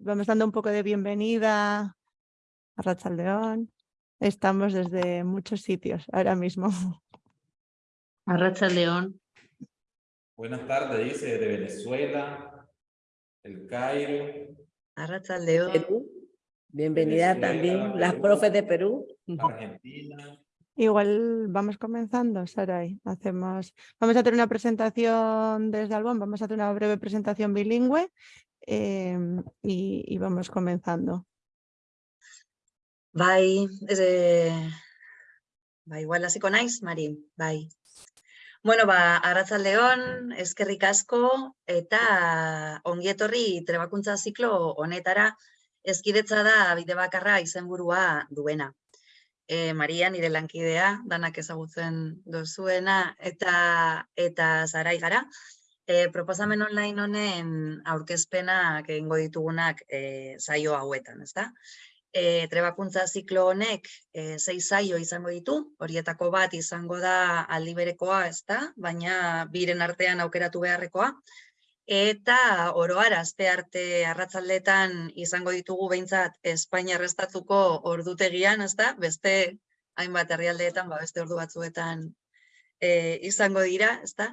vamos dando un poco de bienvenida a Rachaldeón. Estamos desde muchos sitios ahora mismo. A Rachaldeón. Buenas tardes, dice, de Venezuela, El Cairo. A Rachaldeón. Perú. Bienvenida también las profes de Perú. Argentina. Igual vamos comenzando, Saray. Hacemos, vamos a hacer una presentación desde Albón, vamos a hacer una breve presentación bilingüe em, y, vamos comenzando. Bai, eh, bai, igual hasiko naiz, Mari, bai. Bueno, ba, arratzaldeon, eskerrik asko eta ongietorri trebakuntza ziklo honetara ezkidetza da bide bakarra izenburua duena e, Maria nire lankidea, danak ezagutzen dozuena, eta eta zarai gara. E, proposamen online honen aurkezpenak egingo ditugunak e, saio hauetan, ezta? E, trebakuntza ziklo honek e, sei saio izango ditu, horietako bat izango da aldi berekoa, ezta? Baina biren artean aukeratu beharrekoa, Eta oroar aste arte arratzaldetan izango ditugu behintzat Espainia restatuko ordutegian, ezta? Beste hainbat herrialdeetan, ba beste ordu batzuetan e, izango dira, ezta?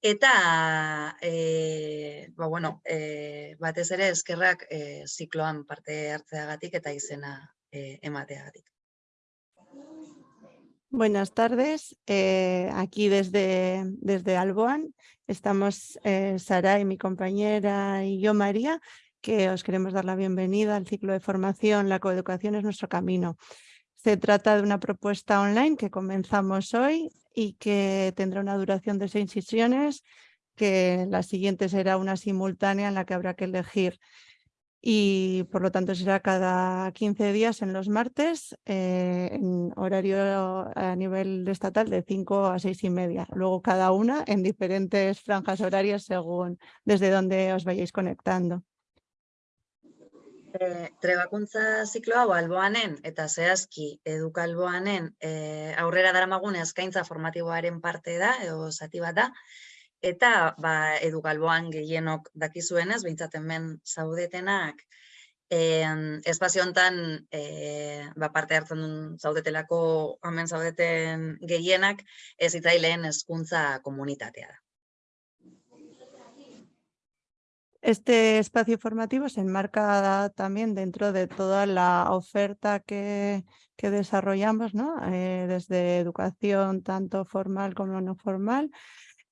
Eta e, bueno, e, batez ere eskerrak e, zikloan parte hartzeagatik eta izena e, emateagatik. Buenas tardes, aquí desde, desde Alboan Estamos eh, Sara y mi compañera y yo, María, que os queremos dar la bienvenida al ciclo de formación La coeducación es nuestro camino. Se trata de una propuesta online que comenzamos hoy y que tendrá una duración de seis sesiones, que la siguiente será una simultánea en la que habrá que elegir y por lo tanto será cada 15 días en los martes eh, en horario a nivel estatal de 5 a 6 y media. Luego cada una en diferentes franjas horarias según desde donde os vayáis conectando. E, trebakuntza ziklo hau alboanen eta zehazki eduka alboanen e, aurrera daramagun eskaintza formatiboaren parte da edo zati bat da Eta ba, edu galboan gehienok dakizuenez, behintzat hemen zaudetenak, eh, espazio hontan eh, ba, parte hartzen duen zaudetelako hemen zaudeten gehienak, ez itzaileen hezkuntza komunitatea da. Este espacio formativo se enmarca también dentro de toda la oferta que, que desarrollamos, ¿no? Eh, desde educación tanto formal como no formal,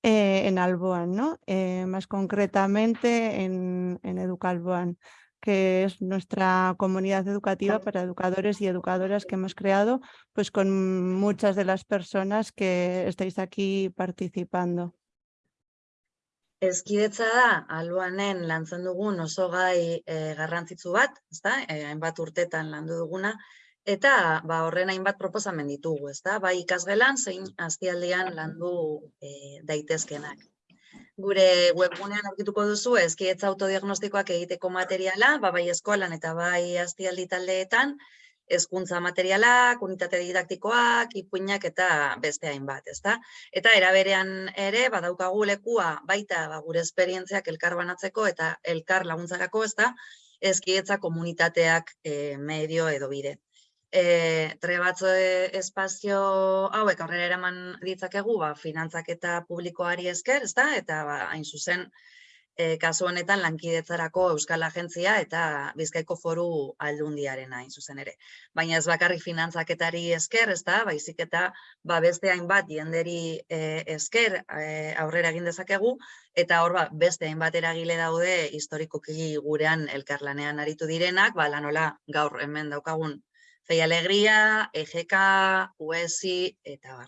eh, en Alboan. Eh, más concretamente en, en Educalboan, que es nuestra comunidad educativa para educadores y educadoras que hemos creado pues con muchas de las personas que estáis aquí participando. Ezkidetza da, alboanen lantzen dugun oso gai e, garrantzitsu bat, ezta? E, hainbat urtetan landu duguna, Eta ba, horren hainbat proposamen ditugu, ezta? Bai ikasgelan zein aztialdean landu e, daitezkenak. Gure webgunean aurkituko duzu ezkietza autodiagnostikoak egiteko materiala, ba, bai eskolan eta bai aztialdi taldeetan, hezkuntza materialak, unitate didaktikoak, ipuinak eta beste hainbat, ezta? Eta eraberean ere badaukagu lekua baita ba, gure esperientziak elkar banatzeko eta elkar laguntzarako, ezta? Ezkietza komunitateak e, medio edo bide e, trebatzo espazio hauek aurrera eraman ditzakegu ba, finantzak eta publikoari esker, ezta? eta ba, hain zuzen e, kasu honetan lankidetzarako Euskal Agentzia eta Bizkaiko Foru Aldundiaren hain zuzen ere. Baina ez bakarrik finantzaketari esker, ezta? baizik eta ba, beste hainbat jenderi e, esker e, aurrera egin dezakegu, eta hor ba, beste hainbat eragile daude historikoki gurean elkarlanean aritu direnak, ba, lanola gaur hemen daukagun Fei Alegría, EGK, UESI, eta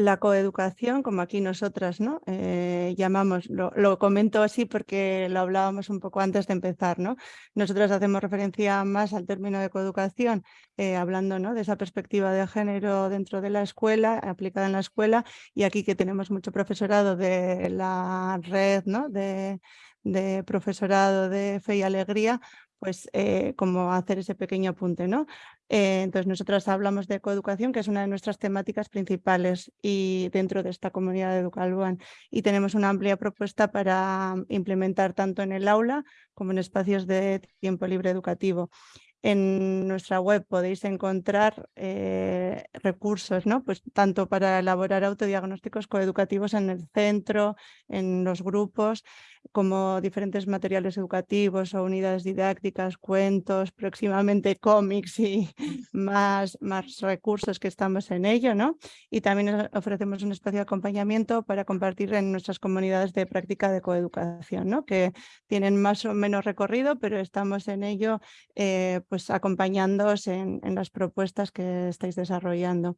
La coeducación, como aquí nosotras ¿no? Eh, llamamos, lo, comento así porque lo hablábamos un poco antes de empezar. ¿no? Nosotros hacemos referencia más al término de coeducación, eh, hablando ¿no? de esa perspectiva de género dentro de la escuela, aplicada en la escuela, y aquí que tenemos mucho profesorado de la red ¿no? de, de profesorado de Fe y Alegría, pues eh, como hacer ese pequeño apunte, ¿no? Eh, entonces nosotros hablamos de coeducación, que es una de nuestras temáticas principales y dentro de esta comunidad de Educalban y tenemos una amplia propuesta para implementar tanto en el aula como en espacios de tiempo libre educativo en nuestra web podéis encontrar eh, recursos, ¿no? pues tanto para elaborar autodiagnósticos coeducativos en el centro, en los grupos, como diferentes materiales educativos o unidades didácticas, cuentos, próximamente cómics y más, más recursos que estamos en ello. ¿no? Y también ofrecemos un espacio de acompañamiento para compartir en nuestras comunidades de práctica de coeducación, ¿no? que tienen más o menos recorrido, pero estamos en ello eh, pues acompañándoos en, en las propuestas que estáis desarrollando.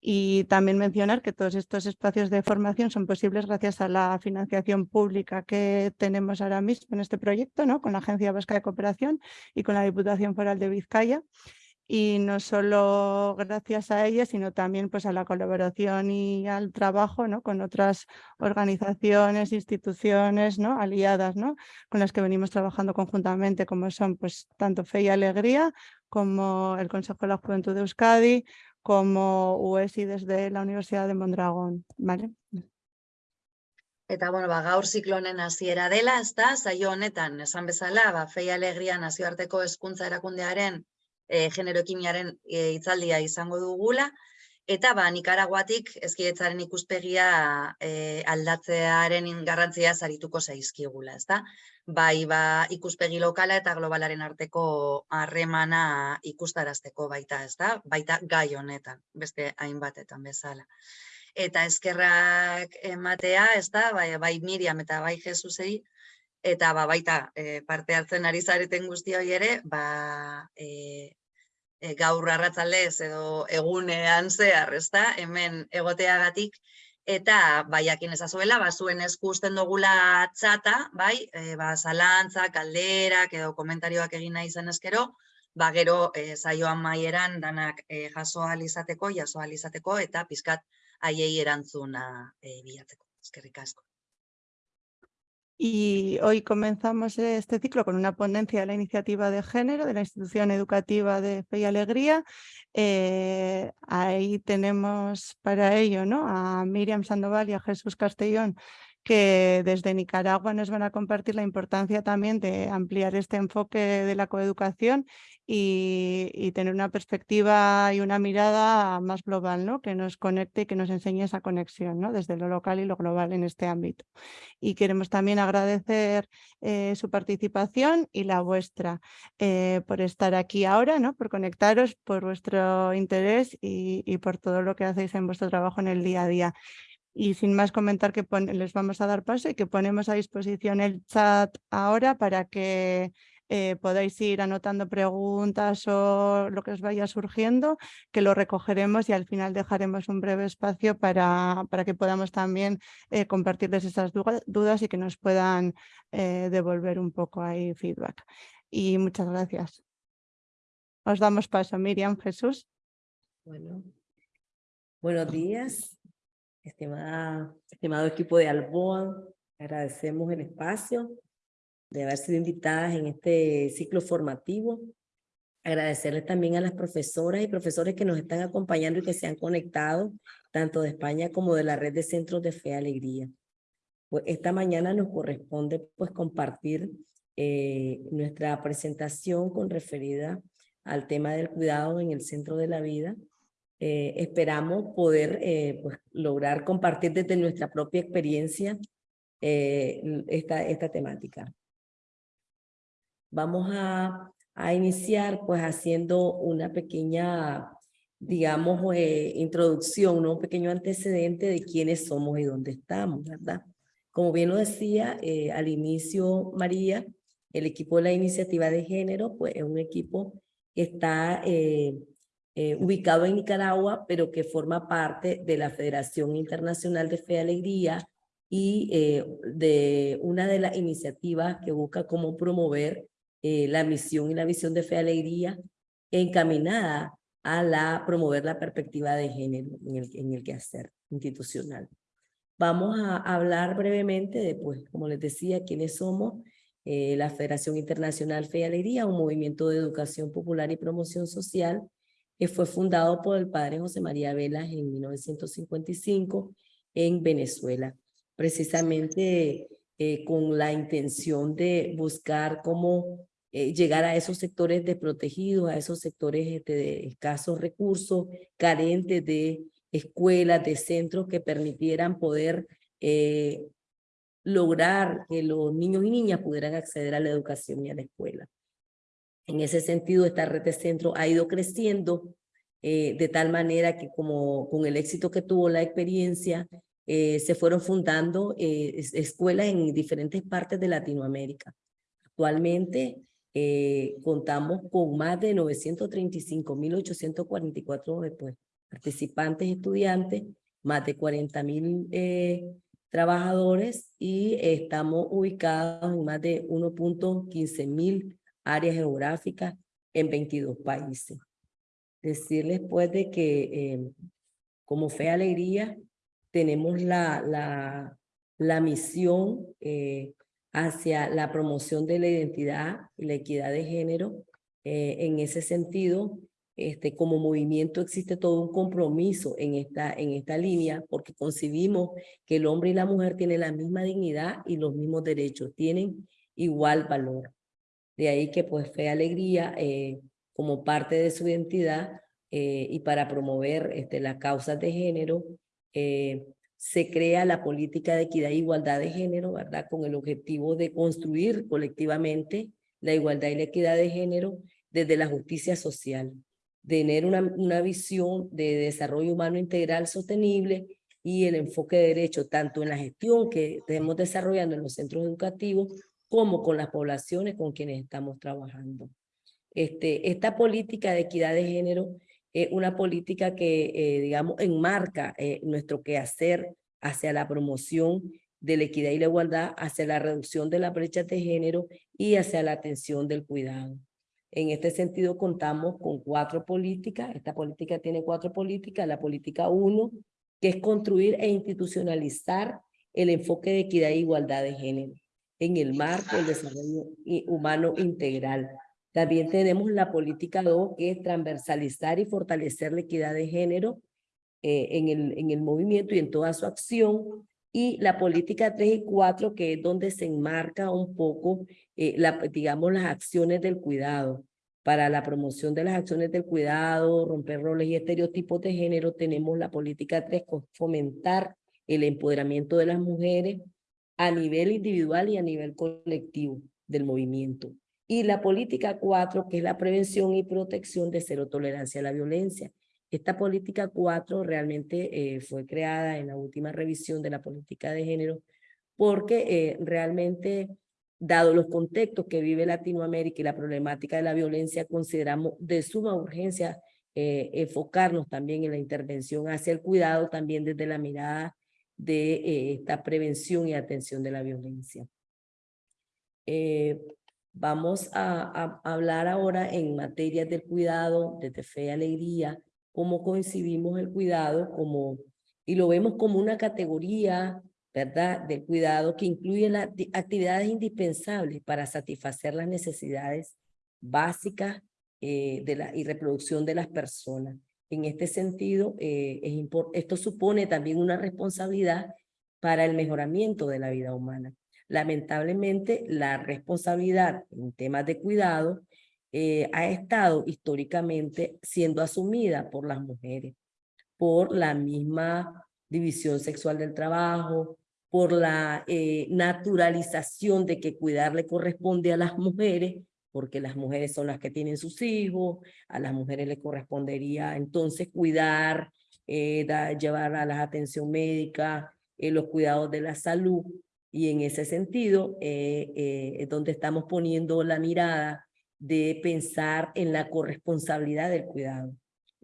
Y también mencionar que todos estos espacios de formación son posibles gracias a la financiación pública que tenemos ahora mismo en este proyecto, ¿no? con la Agencia Vasca de Cooperación y con la Diputación Foral de Vizcaya. Y no solo gracias a ella, sino también pues, a la colaboración y al trabajo ¿no? con otras organizaciones, instituciones ¿no? aliadas ¿no? con las que venimos trabajando conjuntamente, como son pues, tanto Fe y Alegría, como el Consejo de la Juventud de Euskadi, como UESI desde la Universidad de Mondragón, ¿vale? Eta, bueno, ba, gaur ziklonen hasiera dela, ez da, zaio honetan, esan bezala, ba, fei alegria nazioarteko hezkuntza erakundearen e, genero kimiaren e, itzaldia izango dugula, Eta ba, Nikaraguatik ezkietzaren ikuspegia e, aldatzearen garrantzia zarituko zaizkigula, ezta? Bai, ba, ikuspegi lokala eta globalaren arteko harremana ikustarazteko baita, ezta? Baita gai honetan, beste hainbatetan bezala. Eta eskerrak ematea, ezta? Bai, bai Miriam eta bai Jesusei, eta ba, baita e, parte hartzen ari zareten guzti hori ere, ba, e, e, gaur arratzaldez edo egunean zehar, ezta? Hemen egoteagatik eta baiakin ezazuela, ba zuen esku usten dugula txata, bai? E, ba zalantza, kalderak edo komentarioak egin nahi zen eskero, ba gero e, saioan maieran danak e, jaso izateko, jaso izateko eta pizkat haiei erantzuna e, bilatzeko. Eskerrik asko. Y hoy comenzamos este ciclo con una ponencia de la iniciativa de género de la institución educativa de Fe y Alegría. Eh, ahí tenemos para ello ¿no? a Miriam Sandoval y a Jesús Castellón, que desde Nicaragua nos van a compartir la importancia también de ampliar este enfoque de la coeducación y, tener una perspectiva y una mirada más global, ¿no? que nos conecte y que nos enseñe esa conexión ¿no? desde lo local y lo global en este ámbito. Y queremos también agradecer eh, su participación y la vuestra eh, por estar aquí ahora, ¿no? por conectaros, por vuestro interés y, y por todo lo que hacéis en vuestro trabajo en el día a día. Y sin más comentar que les vamos a dar paso y que ponemos a disposición el chat ahora para que eh, podáis ir anotando preguntas o lo que os vaya surgiendo, que lo recogeremos y al final dejaremos un breve espacio para, para que podamos también eh, compartirles esas dudas y que nos puedan eh, devolver un poco ahí feedback. Y muchas gracias. Os damos paso, Miriam, Jesús. Bueno, buenos días, estimada, estimado equipo de Alboa. Agradecemos el espacio de haber sido invitadas en este ciclo formativo. Agradecerles también a las profesoras y profesores que nos están acompañando y que se han conectado, tanto de España como de la red de centros de fe y alegría. Pues esta mañana nos corresponde pues compartir eh, nuestra presentación con referida al tema del cuidado en el centro de la vida. Eh, esperamos poder eh, pues, lograr compartir desde nuestra propia experiencia esta, esta temática. Vamos a, a iniciar pues haciendo una pequeña, digamos, eh, introducción, ¿no? un pequeño antecedente de quiénes somos y dónde estamos, ¿verdad? Como bien lo decía eh, al inicio María, el equipo de la iniciativa de género, pues es un equipo que está eh, ubicado en Nicaragua, pero que forma parte de la Federación Internacional de Fe y Alegría y de una de las iniciativas que busca cómo promover eh, la misión y la visión de Fe Alegría encaminada a la, promover la perspectiva de género en el, en quehacer institucional. Vamos a hablar brevemente de, pues, como les decía, quiénes somos eh, la Federación Internacional Fe y Alegría, un movimiento de educación popular y promoción social que fue fundado por el padre José María Velas en 1955 en Venezuela, precisamente eh, con la intención de buscar cómo eh, llegar a esos sectores desprotegidos, a esos sectores este, de escasos recursos, carentes de escuelas, de centros que permitieran poder eh, lograr que los niños y niñas pudieran acceder a la educación y a la escuela. En ese sentido, esta red de centros ha ido creciendo eh, de tal manera que como con el éxito que tuvo la experiencia, eh, se fueron fundando eh, escuelas en diferentes partes de Latinoamérica. Actualmente contamos con más de 935.844 pues, participantes estudiantes, más de 40.000 trabajadores y estamos ubicados en más de 1.15 mil áreas geográficas en 22 países. Decirles pues de que em, como Fe Alegría tenemos la, la, la misión eh, hacia la promoción de la identidad y la equidad de género. Eh, en ese sentido, este, como movimiento existe todo un compromiso en esta, en esta línea porque concibimos que el hombre y la mujer tienen la misma dignidad y los mismos derechos, tienen igual valor. De ahí que pues Fe Alegría, eh, como parte de su identidad eh, y para promover este, las causas de género, se crea la política de equidad e igualdad de género, ¿verdad? Con el objetivo de construir colectivamente la igualdad y la equidad de género desde la justicia social tener una, una visión de desarrollo humano integral sostenible y el enfoque de derecho tanto en la gestión que estamos desarrollando en los centros educativos como con las poblaciones con quienes estamos trabajando. Este, esta política de equidad de género es una política que, eh, digamos, enmarca eh, nuestro quehacer hacia la promoción de la equidad y la igualdad, hacia la reducción de las brechas de género y hacia la atención del cuidado. En este sentido, contamos con cuatro políticas. Esta política tiene cuatro políticas. La política uno, que es construir e institucionalizar el enfoque de equidad e igualdad de género en el marco del desarrollo humano integral. También tenemos la política 2, que es transversalizar y fortalecer la equidad de género eh, en, el, en el movimiento y en toda su acción. Y la política 3 y 4, que es donde se enmarca un poco, eh, la, digamos, las acciones del cuidado. Para la promoción de las acciones del cuidado, romper roles y estereotipos de género, tenemos la política 3, fomentar el empoderamiento de las mujeres a nivel individual y a nivel colectivo del movimiento. Y la política 4, que es la prevención y protección de cero tolerancia a la violencia. Esta política 4 realmente eh, fue creada en la última revisión de la política de género porque eh, realmente, dado los contextos que vive Latinoamérica y la problemática de la violencia, consideramos de suma urgencia eh, enfocarnos también en la intervención hacia el cuidado, también desde la mirada de esta prevención y atención de la violencia. Vamos a, hablar ahora en materias del cuidado, desde fe y alegría, cómo concibimos el cuidado como, y lo vemos como una categoría, ¿verdad?, del cuidado que incluye las actividades indispensables para satisfacer las necesidades básicas eh, de la, y reproducción de las personas. En este sentido, eh, es esto supone también una responsabilidad para el mejoramiento de la vida humana. Lamentablemente, la responsabilidad en temas de cuidado eh, ha estado históricamente siendo asumida por las mujeres, por la misma división sexual del trabajo, por la eh, naturalización de que cuidar le corresponde a las mujeres, porque las mujeres son las que tienen sus hijos, a las mujeres le correspondería entonces cuidar, eh, llevar a la atención médica, los cuidados de la salud, y en ese sentido es donde estamos poniendo la mirada de pensar en la corresponsabilidad del cuidado,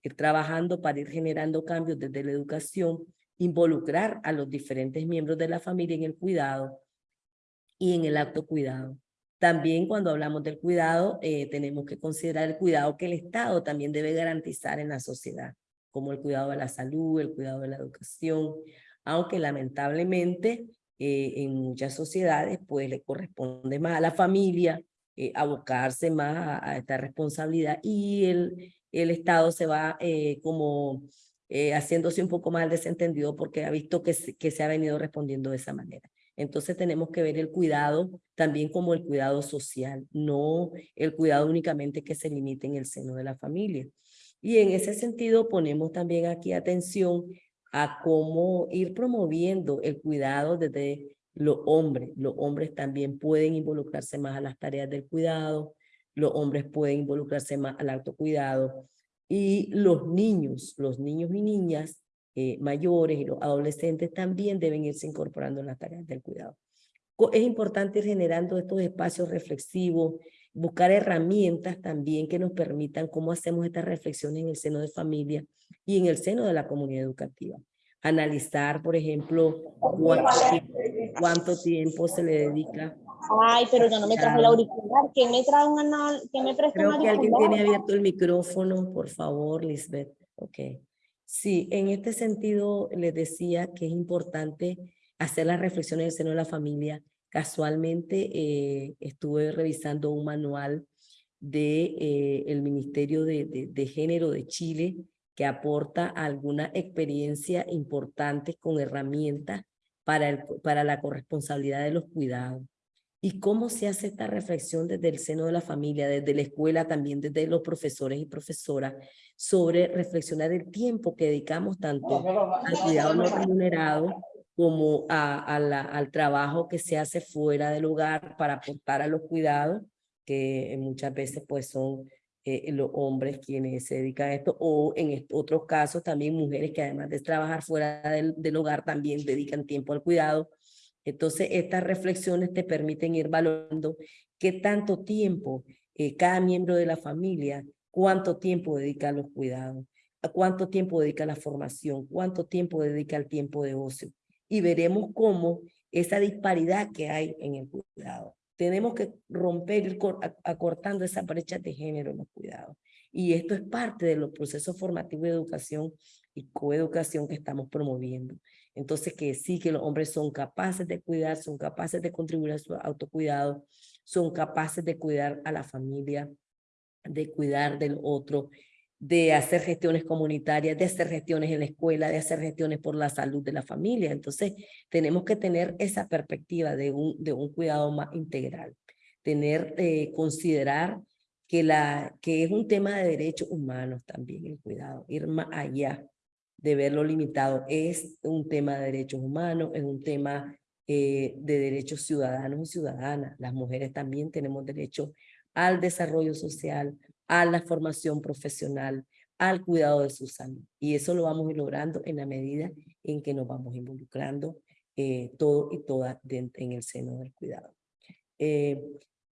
ir trabajando para ir generando cambios desde la educación, involucrar a los diferentes miembros de la familia en el cuidado y en el acto cuidado. También cuando hablamos del cuidado, eh, tenemos que considerar el cuidado que el Estado también debe garantizar en la sociedad, como el cuidado de la salud, el cuidado de la educación, aunque lamentablemente eh, en muchas sociedades, pues le corresponde más a la familia eh, abocarse más a, esta responsabilidad y el, el Estado se va eh, como haciéndose un poco más desentendido porque ha visto que, que se ha venido respondiendo de esa manera. Entonces tenemos que ver el cuidado también como el cuidado social, no el cuidado únicamente que se limite en el seno de la familia. Y en ese sentido ponemos también aquí atención a cómo ir promoviendo el cuidado desde los hombres. Los hombres también pueden involucrarse más a las tareas del cuidado, los hombres pueden involucrarse más al autocuidado y los niños, los niños y niñas eh, mayores y los adolescentes también deben irse incorporando en las tareas del cuidado. Es importante ir generando estos espacios reflexivos, buscar herramientas también que nos permitan cómo hacemos estas reflexiones en el seno de familia y en el seno de la comunidad educativa. Analizar, por ejemplo, cuánto, tiempo se le dedica Ay, pero yo no me traje el auricular. ¿Quién me trae un anal? ¿Quién me presta Creo que alguien tiene abierto el micrófono, por favor, Lisbeth. Ok. Sí, en este sentido les decía que es importante hacer las reflexiones en el seno de la familia. Casualmente eh, estuve revisando un manual del de, eh, Ministerio de, de, de Género de Chile que aporta alguna experiencia importante con herramientas para, el, para la corresponsabilidad de los cuidados. Y cómo se hace esta reflexión desde el seno de la familia, desde la escuela, también desde los profesores y profesoras, sobre reflexionar el tiempo que dedicamos tanto al cuidado no remunerado como a, a la, al trabajo que se hace fuera del hogar para aportar a los cuidados, que muchas veces pues son eh, los hombres quienes se dedican a esto, o en otros casos también mujeres que además de trabajar fuera del, del hogar también dedican tiempo al cuidado, entonces, estas reflexiones te permiten ir valorando qué tanto tiempo eh, cada miembro de la familia, cuánto tiempo dedica a los cuidados, cuánto tiempo dedica a la formación, cuánto tiempo dedica al tiempo de ocio. Y veremos cómo esa disparidad que hay en el cuidado. Tenemos que romper, acortando esa brecha de género en los cuidados. Y esto es parte de los procesos formativos de educación y coeducación que estamos promoviendo. Entonces, que sí, que los hombres son capaces de cuidar, son capaces de contribuir a su autocuidado, son capaces de cuidar a la familia, de cuidar del otro, de hacer gestiones comunitarias, de hacer gestiones en la escuela, de hacer gestiones por la salud de la familia. Entonces, tenemos que tener esa perspectiva de un, de un cuidado más integral, tener, eh, considerar que, la, que es un tema de derechos humanos también el cuidado, ir más allá de verlo limitado. Es un tema de derechos humanos, es un tema eh, de derechos ciudadanos y ciudadanas. Las mujeres también tenemos derecho al desarrollo social, a la formación profesional, al cuidado de su salud. Y eso lo vamos logrando en la medida en que nos vamos involucrando eh, todo y todas en el seno del cuidado. Eh,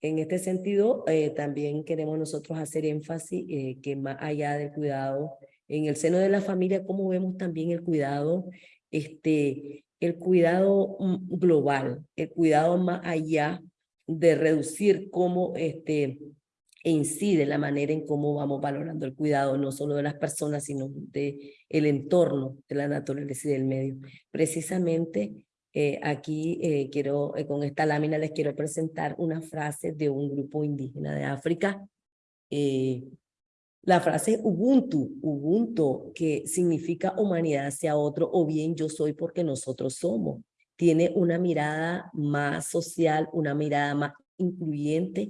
en este sentido, también queremos nosotros hacer énfasis que más allá del cuidado en el seno de la familia, cómo vemos también el cuidado, este, el cuidado mm, global, el cuidado más allá de reducir cómo este, incide la manera en cómo vamos valorando el cuidado, no solo de las personas, sino de el entorno, de la naturaleza y del medio. Precisamente eh, aquí eh, quiero, eh, con esta lámina les quiero presentar una frase de un grupo indígena de África, la frase Ubuntu, Ubuntu, que significa humanidad hacia otro, o bien yo soy porque nosotros somos, tiene una mirada más social, una mirada más incluyente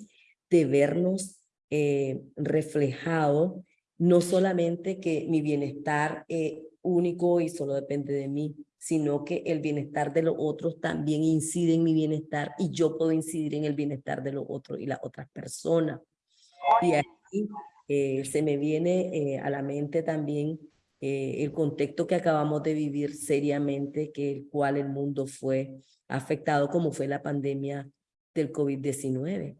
de vernos eh, reflejado, no solamente que mi bienestar es único y solo depende de mí, sino que el bienestar de los otros también incide en mi bienestar y yo puedo incidir en el bienestar de los otros y las otras personas. Y aquí eh, se me viene eh, a la mente también eh, el contexto que acabamos de vivir seriamente, que el cual el mundo fue afectado como fue la pandemia del COVID-19,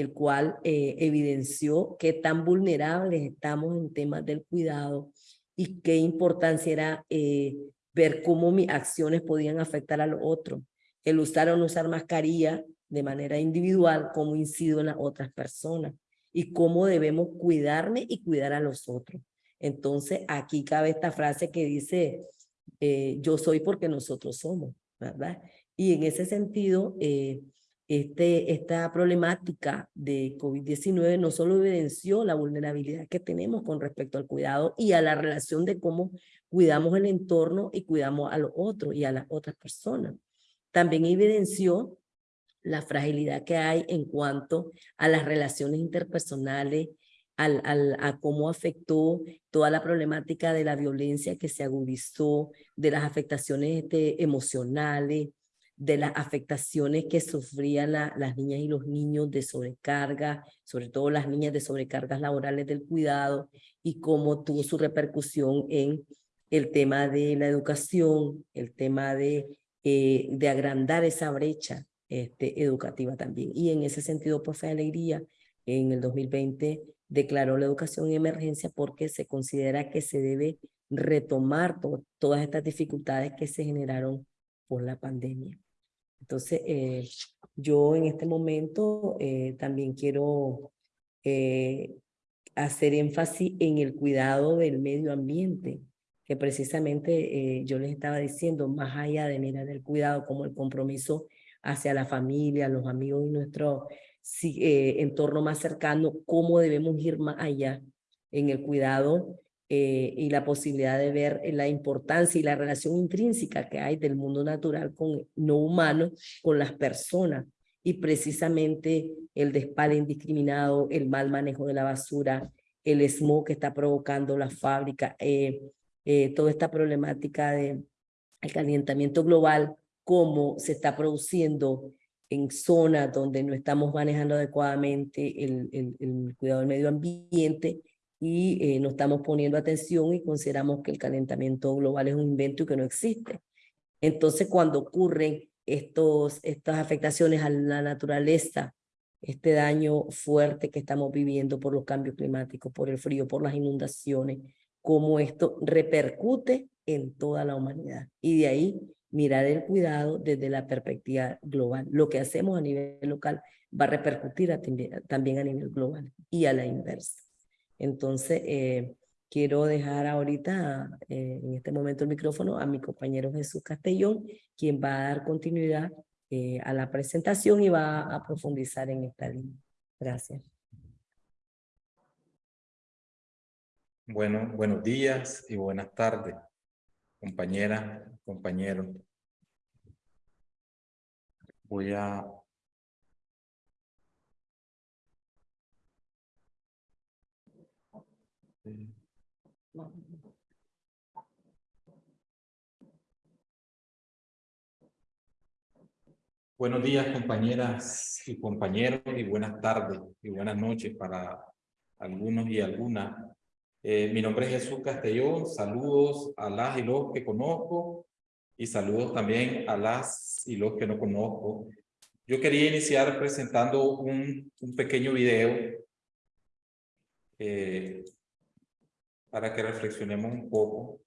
el cual evidenció qué tan vulnerables estamos en temas del cuidado y qué importancia era ver cómo mis acciones podían afectar al otro. El usar o no usar mascarilla de manera individual, cómo incido en las otras personas y cómo debemos cuidarme y cuidar a los otros. Entonces, aquí cabe esta frase que dice, eh, yo soy porque nosotros somos, ¿verdad? Y en ese sentido, eh, este, esta problemática de COVID-19 no solo evidenció la vulnerabilidad que tenemos con respecto al cuidado y a la relación de cómo cuidamos el entorno y cuidamos a los otros y a las otras personas. También evidenció la fragilidad que hay en cuanto a las relaciones interpersonales, al, al, a cómo afectó toda la problemática de la violencia que se agudizó, de las afectaciones este, emocionales, de las afectaciones que sufrían las niñas y los niños de sobrecarga, sobre todo las niñas de sobrecargas laborales del cuidado, y cómo tuvo su repercusión en el tema de la educación, el tema de, eh, de agrandar esa brecha este, educativa también. Y en ese sentido, por Fe Alegría, en el 2020 declaró la educación en emergencia porque se considera que se debe retomar todas estas dificultades que se generaron por la pandemia. Entonces, eh, yo en este momento eh, también quiero eh, hacer énfasis en el cuidado del medio ambiente, que precisamente yo les estaba diciendo, más allá de mirar el cuidado como el compromiso hacia la familia, los amigos y nuestro entorno más cercano, cómo debemos ir más allá en el cuidado eh, y la posibilidad de ver la importancia y la relación intrínseca que hay del mundo natural con no humano, con las personas. Y precisamente el despale indiscriminado, el mal manejo de la basura, el smog que está provocando la fábrica, eh, eh, toda esta problemática del el calentamiento global, cómo se está produciendo en zonas donde no estamos manejando adecuadamente el, el cuidado del medio ambiente y eh, no estamos poniendo atención y consideramos que el calentamiento global es un invento y que no existe. Entonces, cuando ocurren estos, estas afectaciones a la naturaleza, este daño fuerte que estamos viviendo por los cambios climáticos, por el frío, por las inundaciones, cómo esto repercute en toda la humanidad. Y de ahí mirar el cuidado desde la perspectiva global. Lo que hacemos a nivel local va a repercutir también a nivel global y a la inversa. Entonces, eh, quiero dejar ahorita, eh, en este momento, el micrófono a mi compañero Jesús Castellón, quien va a dar continuidad eh, a la presentación y va a profundizar en esta línea. Gracias. Bueno, buenos días y buenas tardes, compañeras, compañeros. Voy a Buenos días, compañeras y compañeros, y buenas tardes y buenas noches para algunos y algunas. Eh, mi nombre es Jesús Castellón, saludos a las y los que conozco y saludos también a las y los que no conozco. Yo quería iniciar presentando un, un pequeño video eh, para que reflexionemos un poco.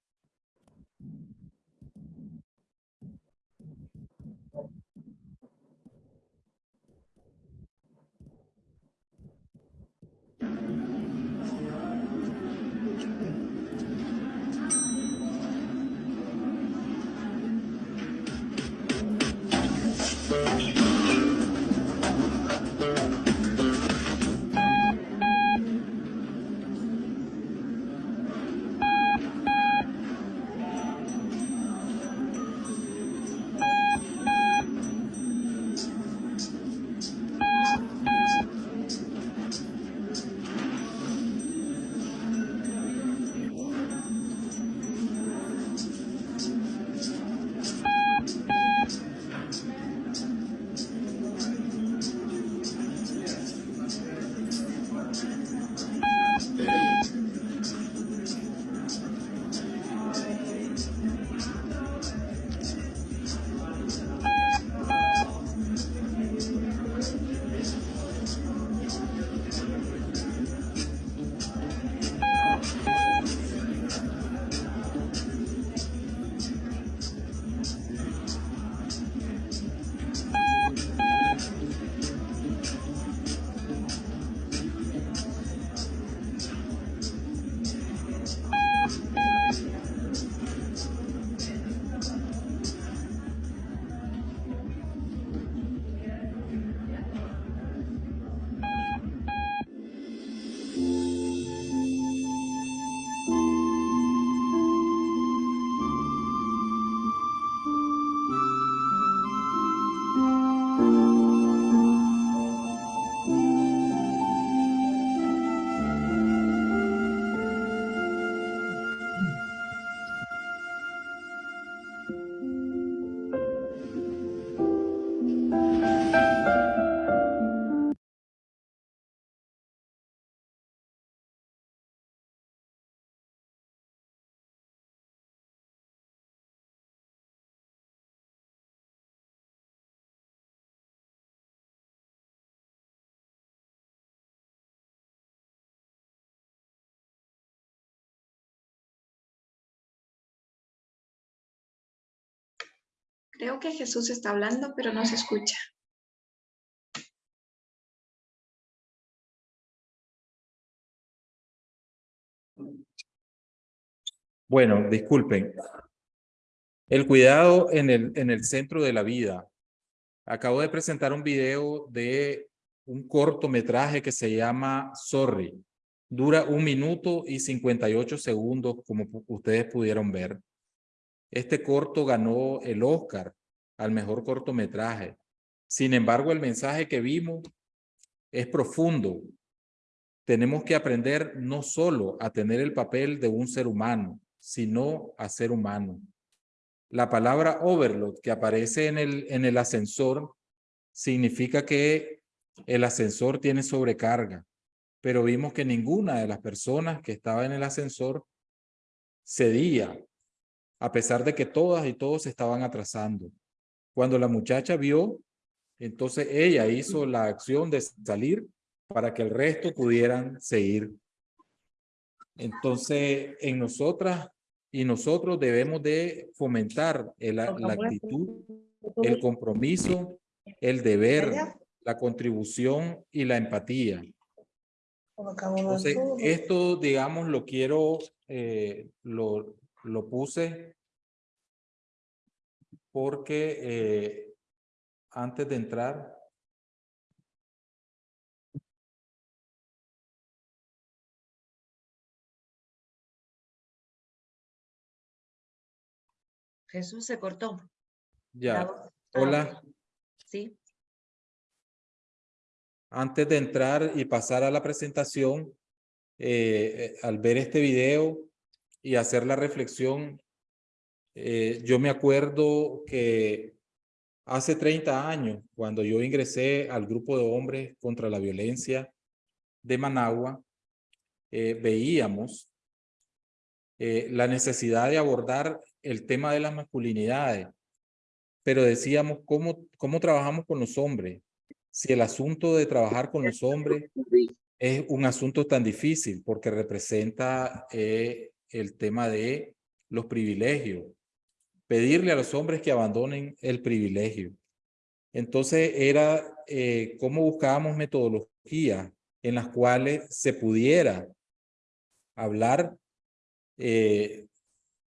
Creo que Jesús está hablando, pero no se escucha. Bueno, disculpen. El cuidado en el, en el centro de la vida. Acabo de presentar un video de un cortometraje que se llama Sorry. Dura un minuto y 58 segundos, como ustedes pudieron ver. Este corto ganó el Oscar al mejor cortometraje. Sin embargo, el mensaje que vimos es profundo. Tenemos que aprender no solo a tener el papel de un ser humano, sino a ser humano. La palabra overload que aparece en el, en el ascensor significa que el ascensor tiene sobrecarga, pero vimos que ninguna de las personas que estaba en el ascensor cedía, a pesar de que todas y todos estaban atrasando. Cuando la muchacha vio, entonces ella hizo la acción de salir para que el resto pudieran seguir. Entonces, en nosotras y nosotros debemos de fomentar la actitud, el compromiso, el deber, la contribución y la empatía. Entonces, esto, digamos, lo quiero, eh, lo, lo puse porque eh, antes de entrar, Jesús se cortó. Ya, hola. Sí. Antes de entrar y pasar a la presentación, eh, eh, al ver este video y hacer la reflexión, eh, yo me acuerdo que hace 30 años, cuando yo ingresé al grupo de hombres contra la violencia de Managua, veíamos la necesidad de abordar el tema de las masculinidades, pero decíamos, ¿cómo, cómo trabajamos con los hombres? Si el asunto de trabajar con los hombres es un asunto tan difícil porque representa eh, el tema de los privilegios. Pedirle a los hombres que abandonen el privilegio. Entonces era eh, cómo buscábamos metodologías en las cuales se pudiera hablar eh,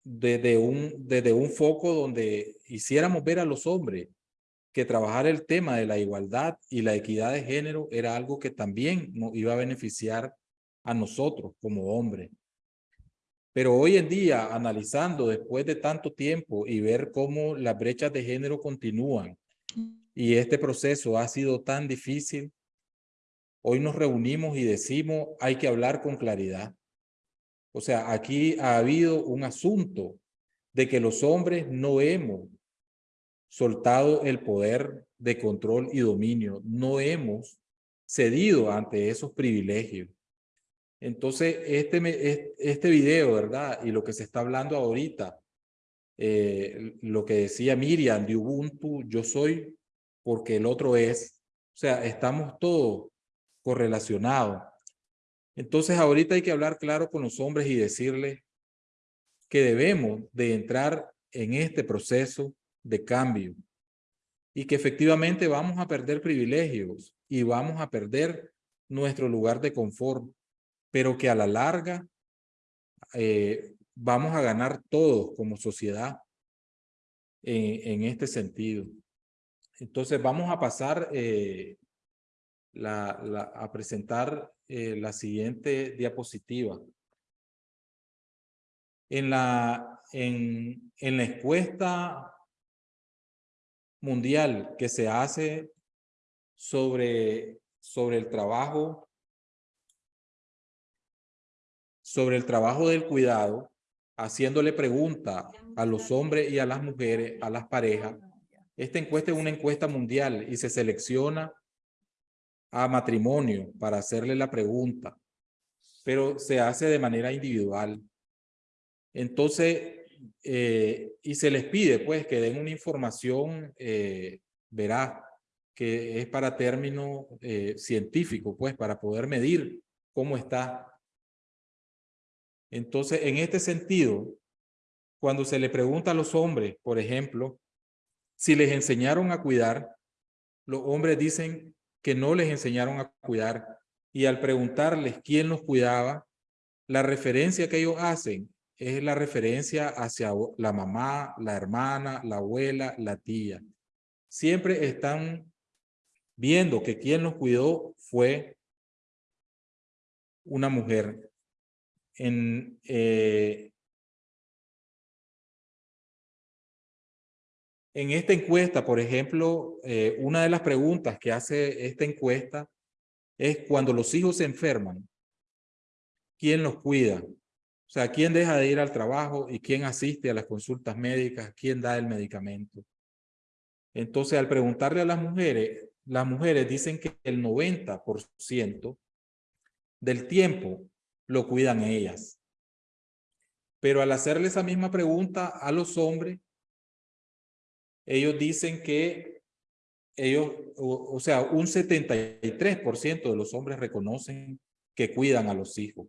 desde un, desde un foco donde hiciéramos ver a los hombres que trabajar el tema de la igualdad y la equidad de género era algo que también nos iba a beneficiar a nosotros como hombres. Pero hoy en día, analizando después de tanto tiempo y ver cómo las brechas de género continúan y este proceso ha sido tan difícil, hoy nos reunimos y decimos hay que hablar con claridad. O sea, aquí ha habido un asunto de que los hombres no hemos soltado el poder de control y dominio, no hemos cedido ante esos privilegios. Entonces, este, este video, ¿verdad? Y lo que se está hablando ahorita, eh, lo que decía Miriam de Ubuntu, yo soy porque el otro es. O sea, estamos todos correlacionados. Entonces ahorita hay que hablar claro con los hombres y decirles que debemos de entrar en este proceso de cambio y que efectivamente vamos a perder privilegios y vamos a perder nuestro lugar de confort, pero que a la larga eh, vamos a ganar todos como sociedad en, este sentido. Entonces vamos a pasar eh, a presentar eh, la siguiente diapositiva. En la, en la encuesta mundial que se hace sobre, sobre el trabajo, sobre el trabajo del cuidado, haciéndole pregunta a los hombres y a las mujeres, a las parejas. Esta encuesta es una encuesta mundial y se selecciona a matrimonio para hacerle la pregunta, pero se hace de manera individual. Entonces, eh, y se les pide pues que den una información eh, veraz, que es para término eh, científico, pues para poder medir cómo está. Entonces, en este sentido, cuando se le pregunta a los hombres, por ejemplo, si les enseñaron a cuidar, los hombres dicen que no les enseñaron a cuidar y al preguntarles quién los cuidaba, la referencia que ellos hacen es la referencia hacia la mamá, la hermana, la abuela, la tía. Siempre están viendo que quien los cuidó fue una mujer. En, eh, en esta encuesta, por ejemplo, eh, una de las preguntas que hace esta encuesta es cuando los hijos se enferman, ¿quién los cuida? O sea, ¿quién deja de ir al trabajo y quién asiste a las consultas médicas? ¿Quién da el medicamento? Entonces, al preguntarle a las mujeres, las mujeres dicen que el 90% del tiempo lo cuidan ellas. Pero al hacerle esa misma pregunta a los hombres, ellos dicen que ellos, o, sea, un 73% de los hombres reconocen que cuidan a los hijos.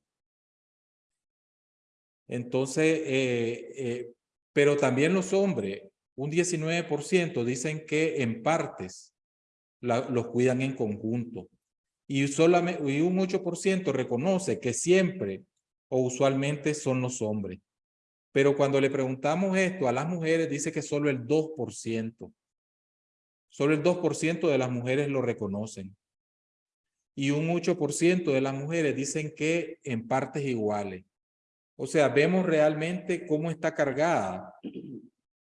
Entonces, eh, eh, pero también los hombres, un 19% dicen que en partes los cuidan en conjunto. Y, solamente, y un 8% reconoce que siempre o usualmente son los hombres. Pero cuando le preguntamos esto a las mujeres, dice que solo el 2%. Solo el 2% de las mujeres lo reconocen. Y un 8% de las mujeres dicen que en partes iguales. O sea, vemos realmente cómo está cargada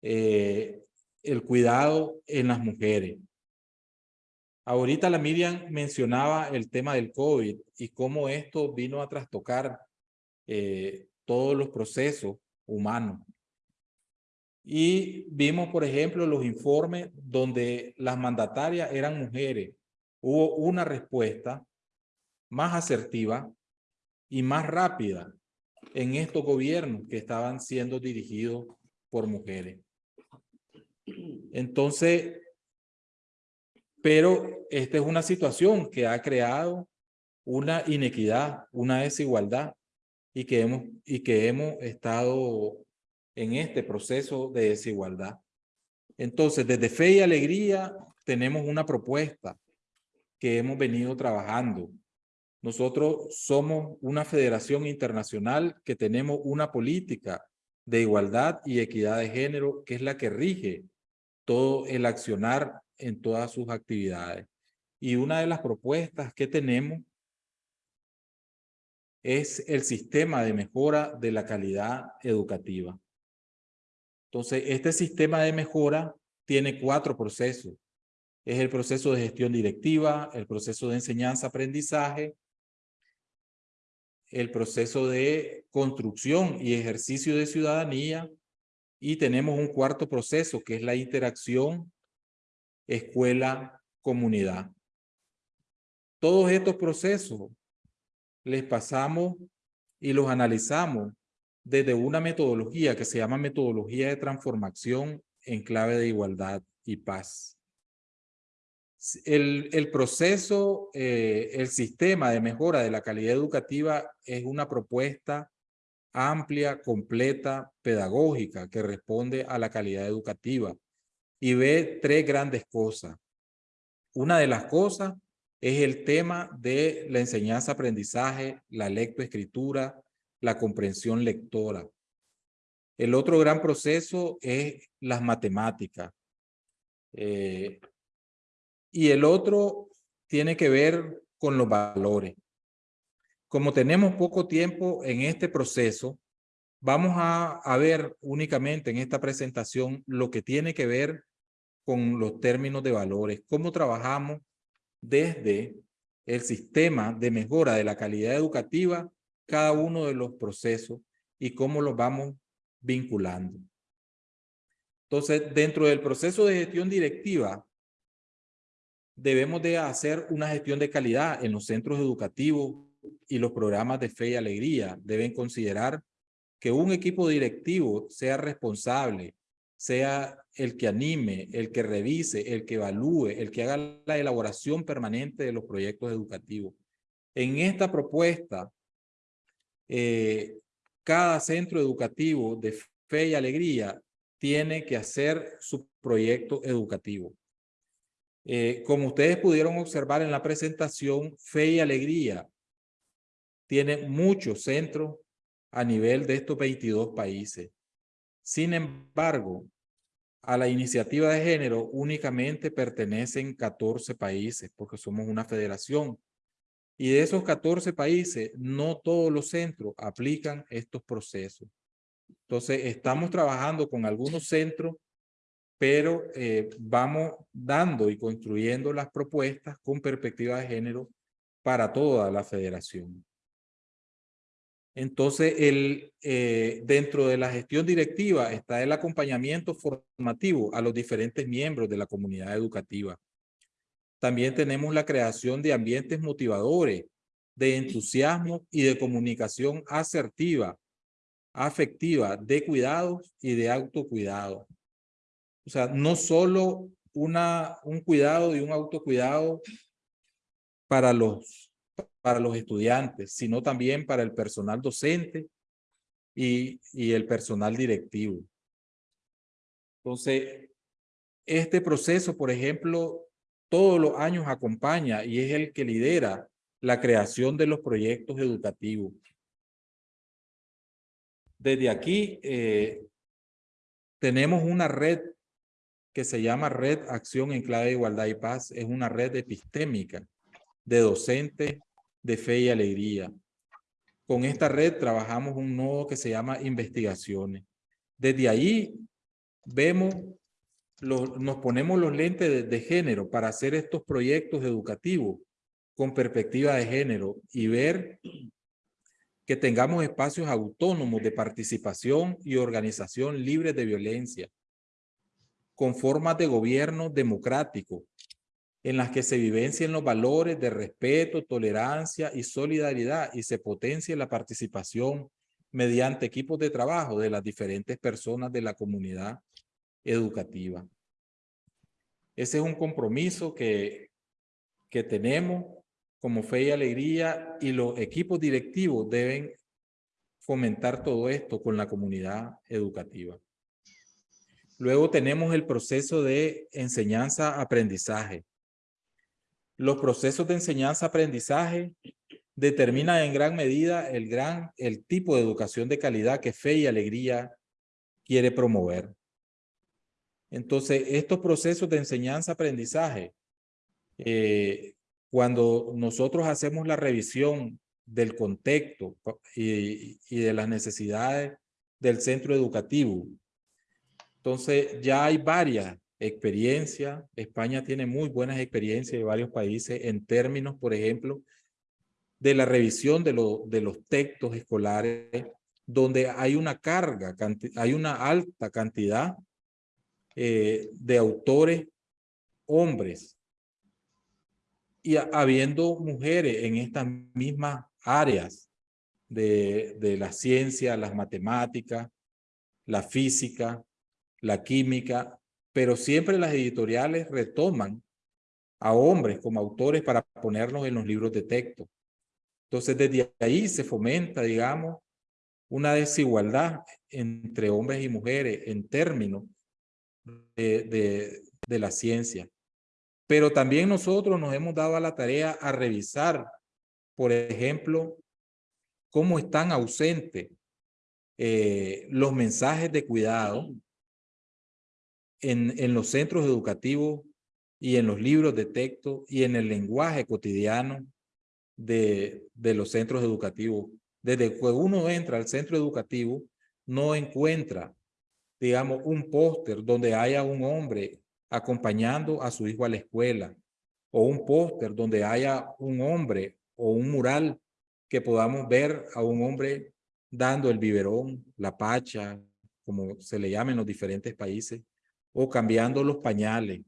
eh, el cuidado en las mujeres. Ahorita la Miriam mencionaba el tema del COVID y cómo esto vino a trastocar eh, todos los procesos humanos. Y vimos, por ejemplo, los informes donde las mandatarias eran mujeres. Hubo una respuesta más asertiva y más rápida en estos gobiernos que estaban siendo dirigidos por mujeres. Entonces, pero esta es una situación que ha creado una inequidad, una desigualdad y que hemos, y que hemos estado en este proceso de desigualdad. Entonces, desde Fe y Alegría tenemos una propuesta que hemos venido trabajando. Nosotros somos una federación internacional que tenemos una política de igualdad y equidad de género que es la que rige todo el accionar en todas sus actividades. Y una de las propuestas que tenemos es el sistema de mejora de la calidad educativa. Entonces, este sistema de mejora tiene cuatro procesos. Es el proceso de gestión directiva, el proceso de enseñanza-aprendizaje, el proceso de construcción y ejercicio de ciudadanía y tenemos un cuarto proceso que es la interacción escuela-comunidad. Todos estos procesos les pasamos y los analizamos desde una metodología que se llama metodología de transformación en clave de igualdad y paz. El, el proceso, eh, el sistema de mejora de la calidad educativa es una propuesta amplia, completa, pedagógica que responde a la calidad educativa y ve tres grandes cosas. Una de las cosas es el tema de la enseñanza-aprendizaje, la lectoescritura, la comprensión lectora. El otro gran proceso es las matemáticas. Eh, y el otro tiene que ver con los valores. Como tenemos poco tiempo en este proceso, vamos a, a ver únicamente en esta presentación lo que tiene que ver con los términos de valores, cómo trabajamos desde el sistema de mejora de la calidad educativa cada uno de los procesos y cómo los vamos vinculando. Entonces, dentro del proceso de gestión directiva, debemos de hacer una gestión de calidad en los centros educativos y los programas de fe y alegría. Deben considerar que un equipo directivo sea responsable sea el que anime, el que revise, el que evalúe, el que haga la elaboración permanente de los proyectos educativos. En esta propuesta, eh, cada centro educativo de fe y alegría tiene que hacer su proyectos educativos. Eh, como ustedes pudieron observar en la presentación, Fe y Alegría tiene muchos centros a nivel de estos 22 países. Sin embargo, a la iniciativa de género únicamente pertenecen 14 países porque somos una federación. Y de esos 14 países, no todos los centros aplican estos procesos. Entonces, estamos trabajando con algunos centros, pero eh, vamos dando y construyendo las propuestas con perspectiva de género para toda la federación. Entonces, el, eh, dentro de la gestión directiva está el acompañamiento formativo a los diferentes miembros de la comunidad educativa. También tenemos la creación de ambientes motivadores, de entusiasmo y de comunicación asertiva, afectiva, de cuidados y de autocuidado. O sea, no solo una, un cuidado y un autocuidado para los, para los estudiantes, sino también para el personal docente y, y el personal directivo. Entonces, este proceso, por ejemplo, todos los años acompaña y es el que lidera la creación de los proyectos educativos. Desde aquí eh, tenemos una red que se llama Red Acción en Clave de Igualdad y Paz. Es una red epistémica de docentes de fe y alegría. Con esta red trabajamos un nodo que se llama investigaciones. Desde ahí vemos nos ponemos los lentes de, género para hacer estos proyectos educativos con perspectiva de género y ver que tengamos espacios autónomos de participación y organización libres de violencia, con formas de gobierno democrático, en las que se vivencien los valores de respeto, tolerancia y solidaridad y se potencie la participación mediante equipos de trabajo de las diferentes personas de la comunidad educativa. Ese es un compromiso que, que tenemos como fe y alegría y los equipos directivos deben fomentar todo esto con la comunidad educativa. Luego tenemos el proceso de enseñanza-aprendizaje. Los procesos de enseñanza-aprendizaje determinan en gran medida el, gran, el tipo de educación de calidad que Fe y Alegría quiere promover. Entonces, estos procesos de enseñanza-aprendizaje, eh, cuando nosotros hacemos la revisión del contexto y, y, de las necesidades del centro educativo, entonces ya hay varias experiencias. España tiene muy buenas experiencias de varios países en términos, por ejemplo, de la revisión de, lo, de los textos escolares, donde hay una carga, hay una alta cantidad eh, de autores hombres y habiendo mujeres en estas mismas áreas de, de la ciencia, las matemáticas, la física, la química, pero siempre las editoriales retoman a hombres como autores para ponerlos en los libros de texto. Entonces, desde ahí se fomenta, digamos, una desigualdad entre hombres y mujeres en términos de, la ciencia. Pero también nosotros nos hemos dado a la tarea a revisar, por ejemplo, cómo están ausentes eh, los mensajes de cuidado en, en los centros educativos y en los libros de texto y en el lenguaje cotidiano de, de los centros educativos. Desde que uno entra al centro educativo, no encuentra digamos, un póster donde haya un hombre acompañando a su hijo a la escuela, o un póster donde haya un hombre o un mural que podamos ver a un hombre dando el biberón, la pacha, como se le llama en los diferentes países, o cambiando los pañales,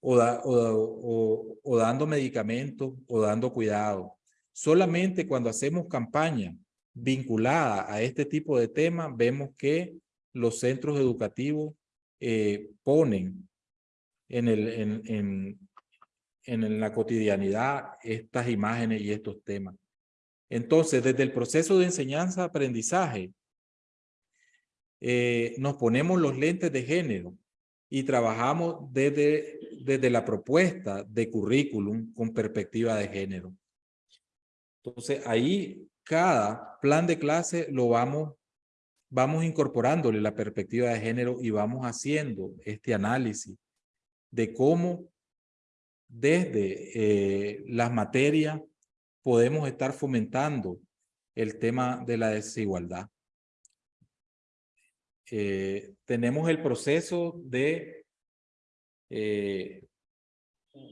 o, dando medicamentos, o dando cuidado. Solamente cuando hacemos campaña vinculada a este tipo de temas, vemos que los centros educativos eh, ponen en, el, en, en, en la cotidianidad estas imágenes y estos temas. Entonces, desde el proceso de enseñanza-aprendizaje, eh, nos ponemos los lentes de género y trabajamos desde, desde la propuesta de currículum con perspectiva de género. Entonces, ahí cada plan de clase lo vamos, vamos incorporándole la perspectiva de género y vamos haciendo este análisis de cómo desde eh, las materias podemos estar fomentando el tema de la desigualdad. Eh, tenemos el proceso de eh,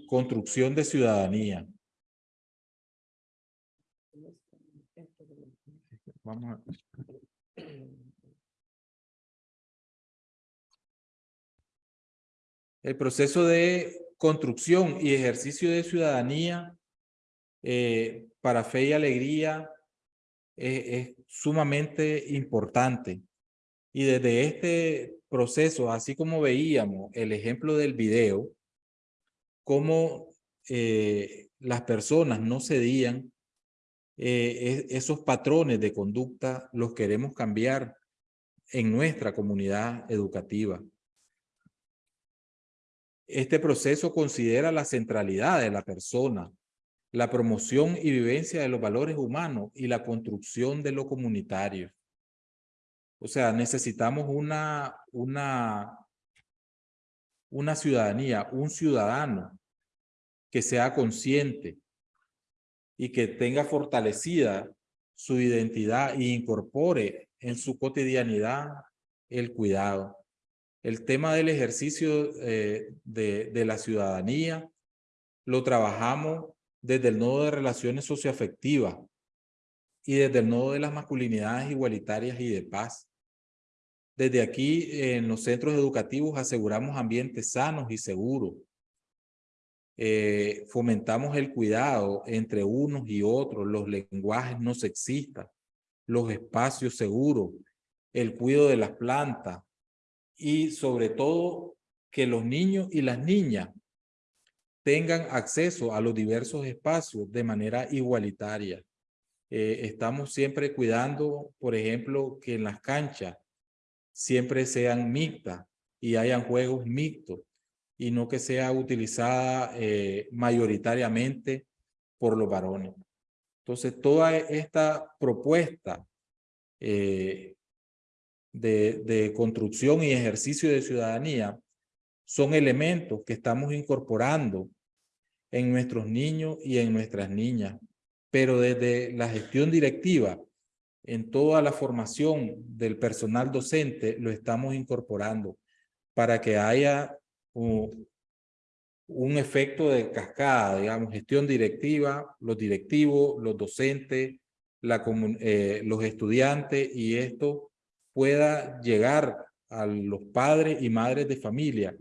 construcción de ciudadanía. Vamos a... El proceso de construcción y ejercicio de ciudadanía eh, para fe y alegría es sumamente importante. Y desde este proceso, así como veíamos el ejemplo del video, cómo eh, las personas no cedían, eh, esos patrones de conducta los queremos cambiar en nuestra comunidad educativa. Este proceso considera la centralidad de la persona, la promoción y vivencia de los valores humanos y la construcción de lo comunitario. O sea, necesitamos una, una, una ciudadanía, un ciudadano que sea consciente y que tenga fortalecida su identidad e incorpore en su cotidianidad el cuidado. El tema del ejercicio eh, de, de la ciudadanía lo trabajamos desde el nodo de relaciones socioafectivas y desde el nodo de las masculinidades igualitarias y de paz. Desde aquí, en los centros educativos, aseguramos ambientes sanos y seguros. Eh, fomentamos el cuidado entre unos y otros, los lenguajes no sexistas, los espacios seguros, el cuidado de las plantas y sobre todo que los niños y las niñas tengan acceso a los diversos espacios de manera igualitaria. Eh, estamos siempre cuidando, por ejemplo, que en las canchas siempre sean mixtas y hayan juegos mixtos y no que sea utilizada eh, mayoritariamente por los varones. Entonces, toda esta propuesta eh, de, de construcción y ejercicio de ciudadanía son elementos que estamos incorporando en nuestros niños y en nuestras niñas, pero desde la gestión directiva en toda la formación del personal docente lo estamos incorporando para que haya un, efecto de cascada, digamos, gestión directiva, los directivos, los docentes, eh, los estudiantes y esto pueda llegar a los padres y madres de familia.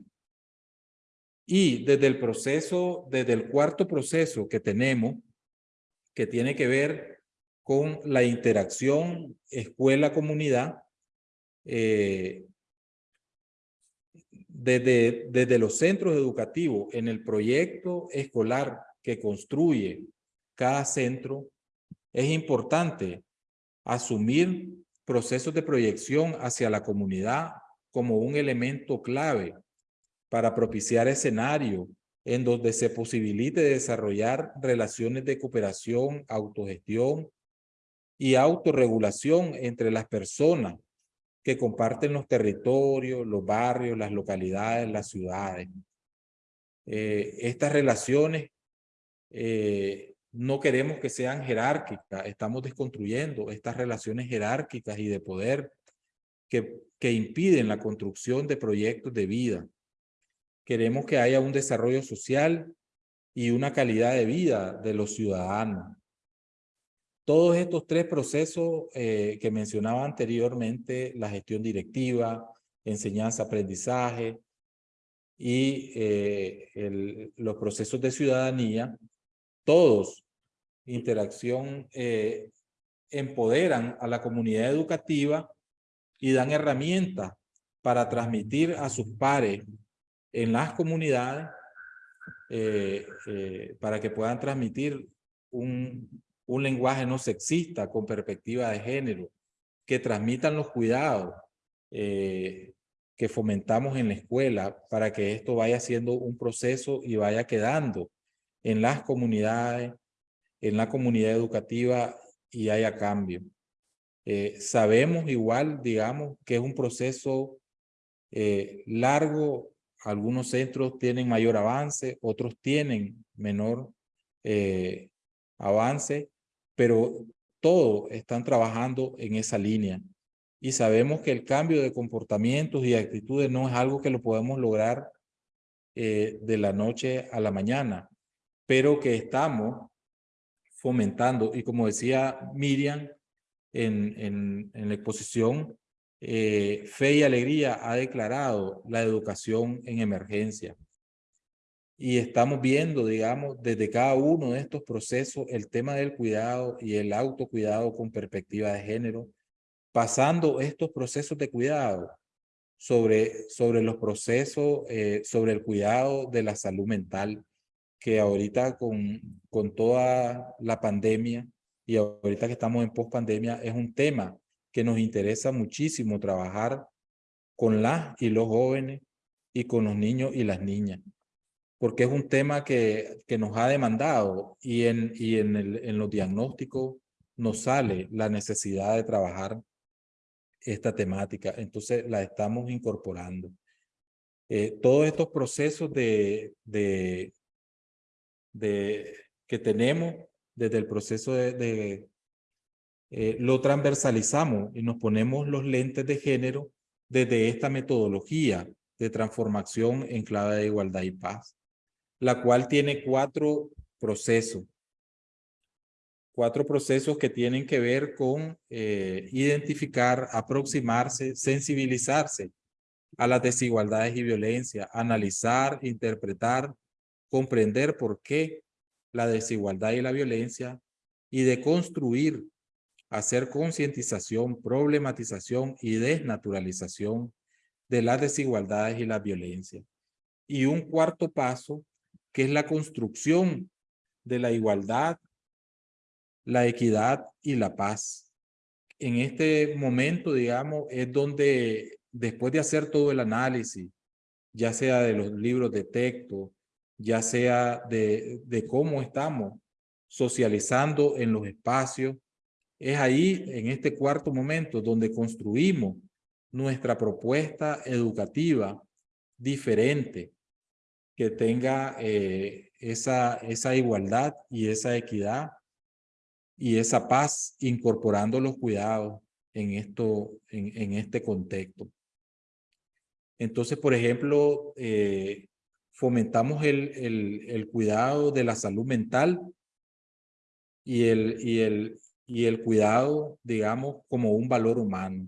Y desde el proceso, desde el cuarto proceso que tenemos, que tiene que ver con la interacción escuela-comunidad eh, desde, desde los centros educativos en el proyecto escolar que construye cada centro, es importante asumir procesos de proyección hacia la comunidad como un elemento clave para propiciar escenarios en donde se posibilite desarrollar relaciones de cooperación, autogestión y autorregulación entre las personas que comparten los territorios, los barrios, las localidades, las ciudades. Eh, estas relaciones eh, no queremos que sean jerárquicas, estamos desconstruyendo estas relaciones jerárquicas y de poder que, que impiden la construcción de proyectos de vida. Queremos que haya un desarrollo social y una calidad de vida de los ciudadanos. Todos estos tres procesos eh, que mencionaba anteriormente, la gestión directiva, enseñanza-aprendizaje y eh, los procesos de ciudadanía, todos, interacción, eh, empoderan a la comunidad educativa y dan herramientas para transmitir a sus pares en las comunidades para que puedan transmitir un, un lenguaje no sexista con perspectiva de género, que transmitan los cuidados, eh, que fomentamos en la escuela para que esto vaya siendo un proceso y vaya quedando en las comunidades, en la comunidad educativa y haya cambio. Eh, sabemos igual, digamos, que es un proceso eh, largo. Algunos centros tienen mayor avance, otros tienen menor avance, pero todos están trabajando en esa línea. Y sabemos que el cambio de comportamientos y actitudes no es algo que lo podemos lograr de la noche a la mañana, pero que estamos fomentando. Y como decía Miriam en, en, en la exposición, eh, Fe y Alegría ha declarado la educación en emergencia. Y estamos viendo, digamos, desde cada uno de estos procesos, el tema del cuidado y el autocuidado con perspectiva de género, pasando estos procesos de cuidado sobre, sobre los procesos, eh, sobre el cuidado de la salud mental, que ahorita con, con toda la pandemia y ahorita que estamos en post-pandemia es un tema que nos interesa muchísimo trabajar con las y los jóvenes y con los niños y las niñas, porque es un tema que, que nos ha demandado y, en, y en, el, en los diagnósticos nos sale la necesidad de trabajar esta temática, entonces la estamos incorporando. Eh, todos estos procesos de, de, de, que tenemos desde el proceso de, eh, lo transversalizamos y nos ponemos los lentes de género desde esta metodología de transformación en clave de igualdad y paz, la cual tiene cuatro procesos. Cuatro procesos que tienen que ver con eh, identificar, aproximarse, sensibilizarse a las desigualdades y violencia, analizar, interpretar, comprender por qué la desigualdad y la violencia y de construir, hacer concientización, problematización y desnaturalización de las desigualdades y la violencia. Y un cuarto paso, que es la construcción de la igualdad, la equidad y la paz. En este momento, digamos, es donde después de hacer todo el análisis, ya sea de los libros de texto, ya sea de, de cómo estamos socializando en los espacios. Es ahí, en este cuarto momento, donde construimos nuestra propuesta educativa diferente, que tenga eh, esa, esa igualdad y esa equidad y esa paz, incorporando los cuidados en, esto, en, en este contexto. Entonces, por ejemplo, eh, fomentamos el, el, el, cuidado de la salud mental y el, y el, y el cuidado, digamos, como un valor humano.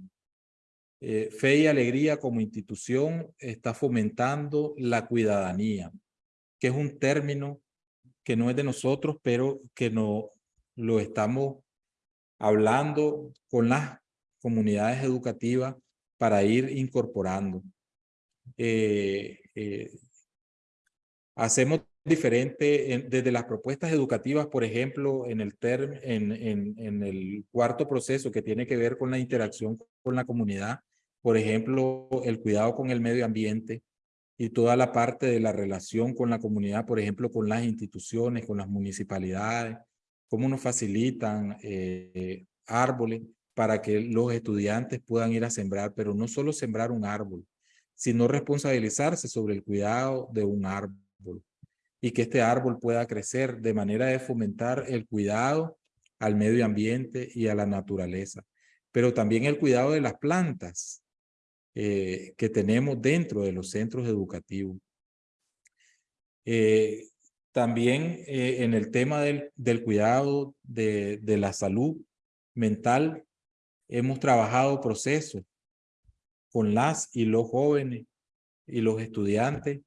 Eh, Fe y Alegría como institución está fomentando la cuidadanía, que es un término que no es de nosotros, pero que no lo estamos hablando con las comunidades educativas para ir incorporando. Eh, eh, Hacemos diferente desde las propuestas educativas, por ejemplo, en el, en el cuarto proceso que tiene que ver con la interacción con la comunidad, por ejemplo, el cuidado con el medio ambiente y toda la parte de la relación con la comunidad, por ejemplo, con las instituciones, con las municipalidades, cómo nos facilitan eh, árboles para que los estudiantes puedan ir a sembrar, pero no solo sembrar un árbol, sino responsabilizarse sobre el cuidado de un árbol y que este árbol pueda crecer de manera de fomentar el cuidado al medio ambiente y a la naturaleza, pero también el cuidado de las plantas eh, que tenemos dentro de los centros educativos. Eh, también eh, en el tema del, del cuidado de, de la salud mental, hemos trabajado procesos con las y los jóvenes y los estudiantes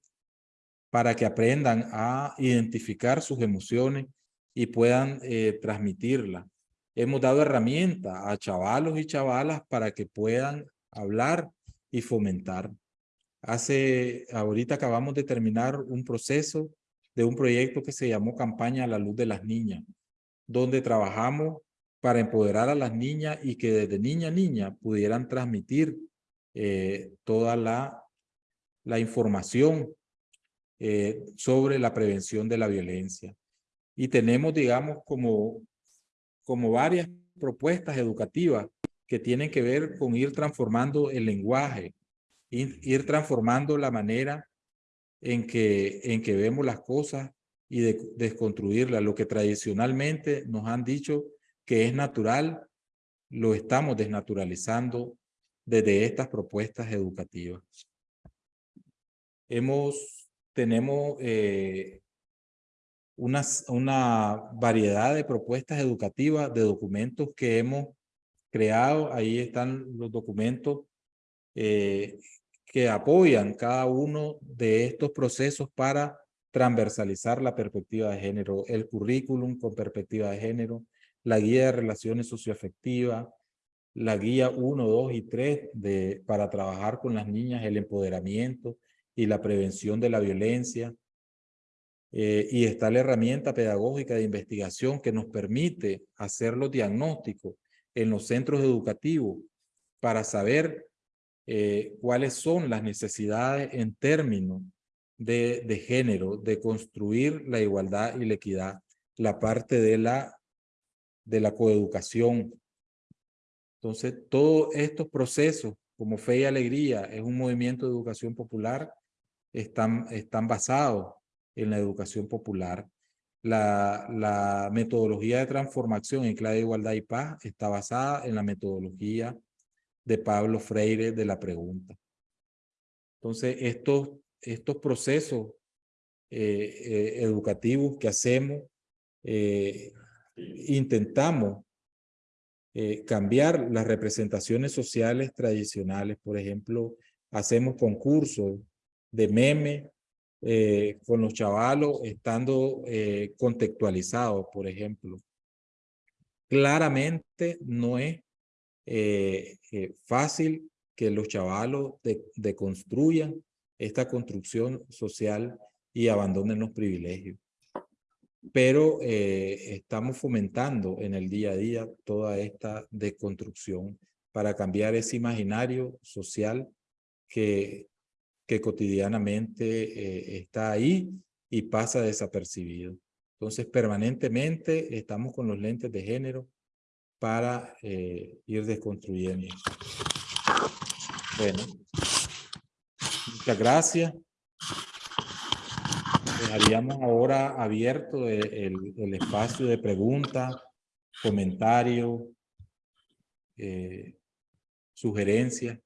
para que aprendan a identificar sus emociones y puedan eh, transmitirlas. Hemos dado herramientas a chavalos y chavalas para que puedan hablar y fomentar. Hace, ahorita acabamos de terminar un proceso de un proyecto que se llamó Campaña a la Luz de las Niñas, donde trabajamos para empoderar a las niñas y que desde niña a niña pudieran transmitir eh, toda la, la información eh, sobre la prevención de la violencia. Y tenemos, digamos, como, como varias propuestas educativas que tienen que ver con ir transformando el lenguaje, ir, transformando la manera en que, en que vemos las cosas y de, desconstruirlas. Lo que tradicionalmente nos han dicho que es natural, lo estamos desnaturalizando desde estas propuestas educativas. Hemos, tenemos eh, una variedad de propuestas educativas, de documentos que hemos creado. Ahí están los documentos eh, que apoyan cada uno de estos procesos para transversalizar la perspectiva de género, el currículum con perspectiva de género, la guía de relaciones socioafectivas, la guía 1, 2 y 3 de, para trabajar con las niñas, el empoderamiento y la prevención de la violencia. Eh, y está la herramienta pedagógica de investigación que nos permite hacer los diagnósticos en los centros educativos para saber eh, cuáles son las necesidades en términos de, de género, de construir la igualdad y la equidad, la parte de la de la coeducación. Entonces, todos estos procesos, como Fe y Alegría, es un movimiento de educación popular, están, están basados en la educación popular. La, metodología de transformación en clave de igualdad y paz está basada en la metodología de Pablo Freire de la pregunta. Entonces, estos, estos procesos eh, eh, educativos que hacemos eh, intentamos cambiar las representaciones sociales tradicionales. Por ejemplo, hacemos concursos de meme eh, con los chavalos estando eh, contextualizados, por ejemplo. Claramente no es fácil que los chavalos deconstruyan esta construcción social y abandonen los privilegios pero eh, estamos fomentando en el día a día toda esta deconstrucción para cambiar ese imaginario social que, que cotidianamente eh, está ahí y pasa desapercibido. Entonces, permanentemente estamos con los lentes de género para eh, ir desconstruyendo. Bueno, muchas gracias dejaríamos ahora abierto el, el espacio de preguntas, comentarios, eh, sugerencias.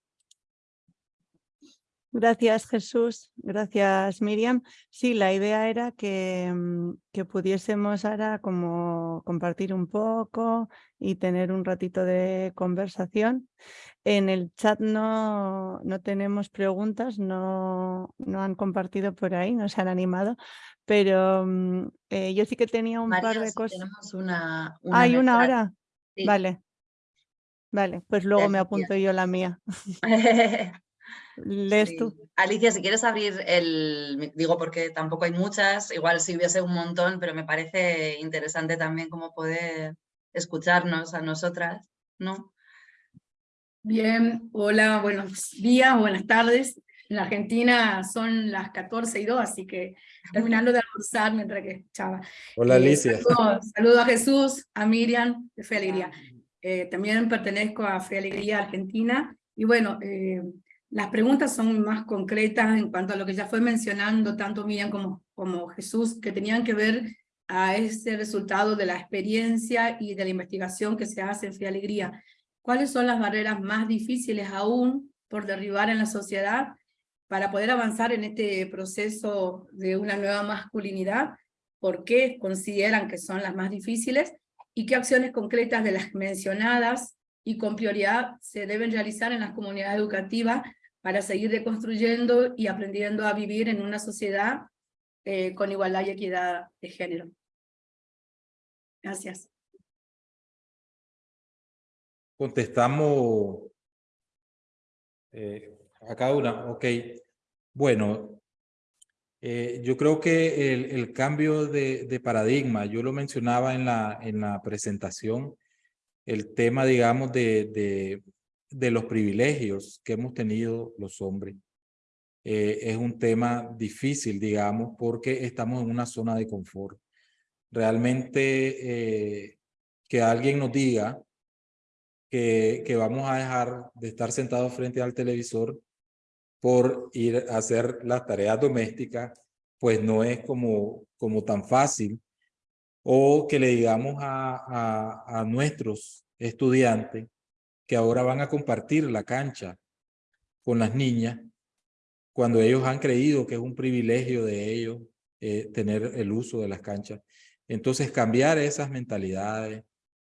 Gracias Jesús, gracias Miriam. Sí, la idea era que, mm, que, pudiésemos ahora como compartir un poco y tener un ratito de conversación. En el chat no, no tenemos preguntas, no, no han compartido por ahí, no se han animado, pero mm, eh, yo sí que tenía un par de cosas. Tenemos una, ¿Hay una hora? Vale. Vale, pues luego me apunto yo la mía. ¿Lees tú? Alicia, si quieres abrir el... Digo porque tampoco hay muchas, igual si hubiese un montón, pero me parece interesante también cómo poder escucharnos a nosotras, ¿no? Bien, hola, buenos días, buenas tardes. En la Argentina son las 14 y 2, así que terminando de almorzar mientras que escuchaba. Hola eh, Alicia. Saludo, a Jesús, a Miriam, de Fe Alegría. Eh, también pertenezco a Fe Alegría Argentina. Y bueno, eh, las preguntas son más concretas en cuanto a lo que ya fue mencionando tanto Miriam como, Jesús, que tenían que ver a ese resultado de la experiencia y de la investigación que se hace en Fe Alegría. ¿Cuáles son las barreras más difíciles aún por derribar en la sociedad para poder avanzar en este proceso de una nueva masculinidad? ¿Por qué consideran que son las más difíciles? ¿Y qué acciones concretas de las mencionadas y con prioridad se deben realizar en las comunidades educativas para seguir reconstruyendo y aprendiendo a vivir en una sociedad eh, con igualdad y equidad de género. Gracias. Contestamos eh, a cada una. Ok. Bueno, eh, yo creo que el, cambio de, paradigma, yo lo mencionaba en la, en la presentación, el tema, digamos, de de los privilegios que hemos tenido los hombres. Eh, es un tema difícil, digamos, porque estamos en una zona de confort. Realmente eh, que alguien nos diga que, que vamos a dejar de estar sentados frente al televisor por ir a hacer las tareas domésticas, pues no es como, como tan fácil. O que le digamos a, a, a nuestros estudiantes que ahora van a compartir la cancha con las niñas, cuando ellos han creído que es un privilegio de ellos eh, tener el uso de las canchas. Entonces cambiar esas mentalidades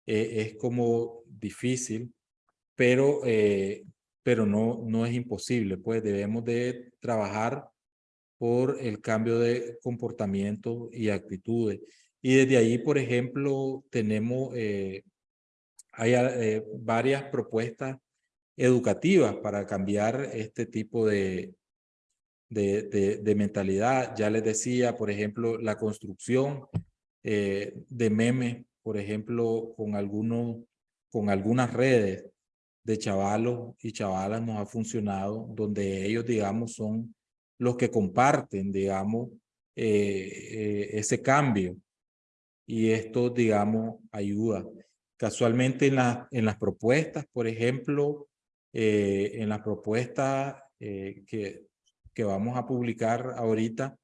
eh, es como difícil, pero, eh, pero no, no es imposible, pues debemos de trabajar por el cambio de comportamiento y actitudes. Y desde ahí, por ejemplo, tenemos hay eh, varias propuestas educativas para cambiar este tipo de, de, de, mentalidad. Ya les decía, por ejemplo, la construcción eh, de memes, por ejemplo, con, algunos, con algunas redes de chavalos y chavalas nos ha funcionado, donde ellos, digamos, son los que comparten, digamos, eh, ese cambio. Y esto, digamos, ayuda. Casualmente en, la, en las propuestas, por ejemplo, eh, en las propuestas eh, que, que vamos a publicar ahorita,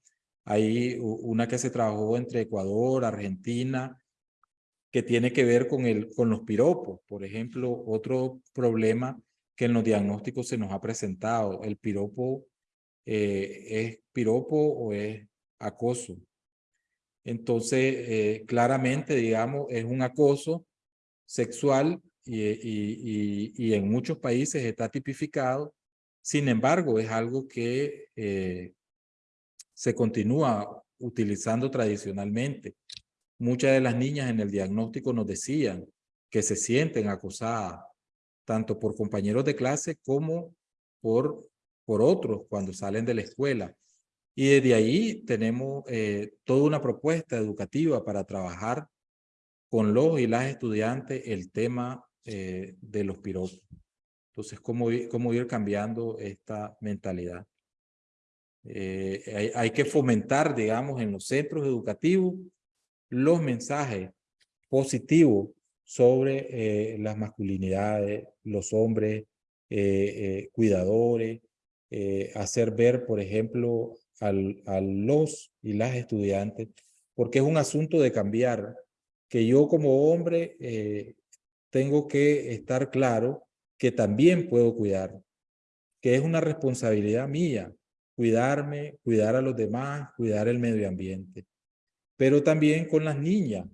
hay una que se trabajó entre Ecuador, Argentina, que tiene que ver con, el, con los piropos. Por ejemplo, otro problema que en los diagnósticos se nos ha presentado, el piropo eh, es piropo o es acoso. Entonces, claramente, digamos, es un acoso sexual y, y, y, en muchos países está tipificado. Sin embargo, es algo que eh, se continúa utilizando tradicionalmente. Muchas de las niñas en el diagnóstico nos decían que se sienten acosadas, tanto por compañeros de clase como por, por otros cuando salen de la escuela. Y desde ahí tenemos eh, toda una propuesta educativa para trabajar con los y las estudiantes el tema eh, de los piropos. Entonces, ¿cómo, cómo ir cambiando esta mentalidad? Eh, hay, hay, que fomentar, digamos, en los centros educativos los mensajes positivos sobre eh, las masculinidades, los hombres cuidadores, hacer ver, por ejemplo, al, a los y las estudiantes, porque es un asunto de cambiar que yo como hombre eh, tengo que estar claro que también puedo cuidar, que es una responsabilidad mía, cuidarme, cuidar a los demás, cuidar el medio ambiente. Pero también con las niñas,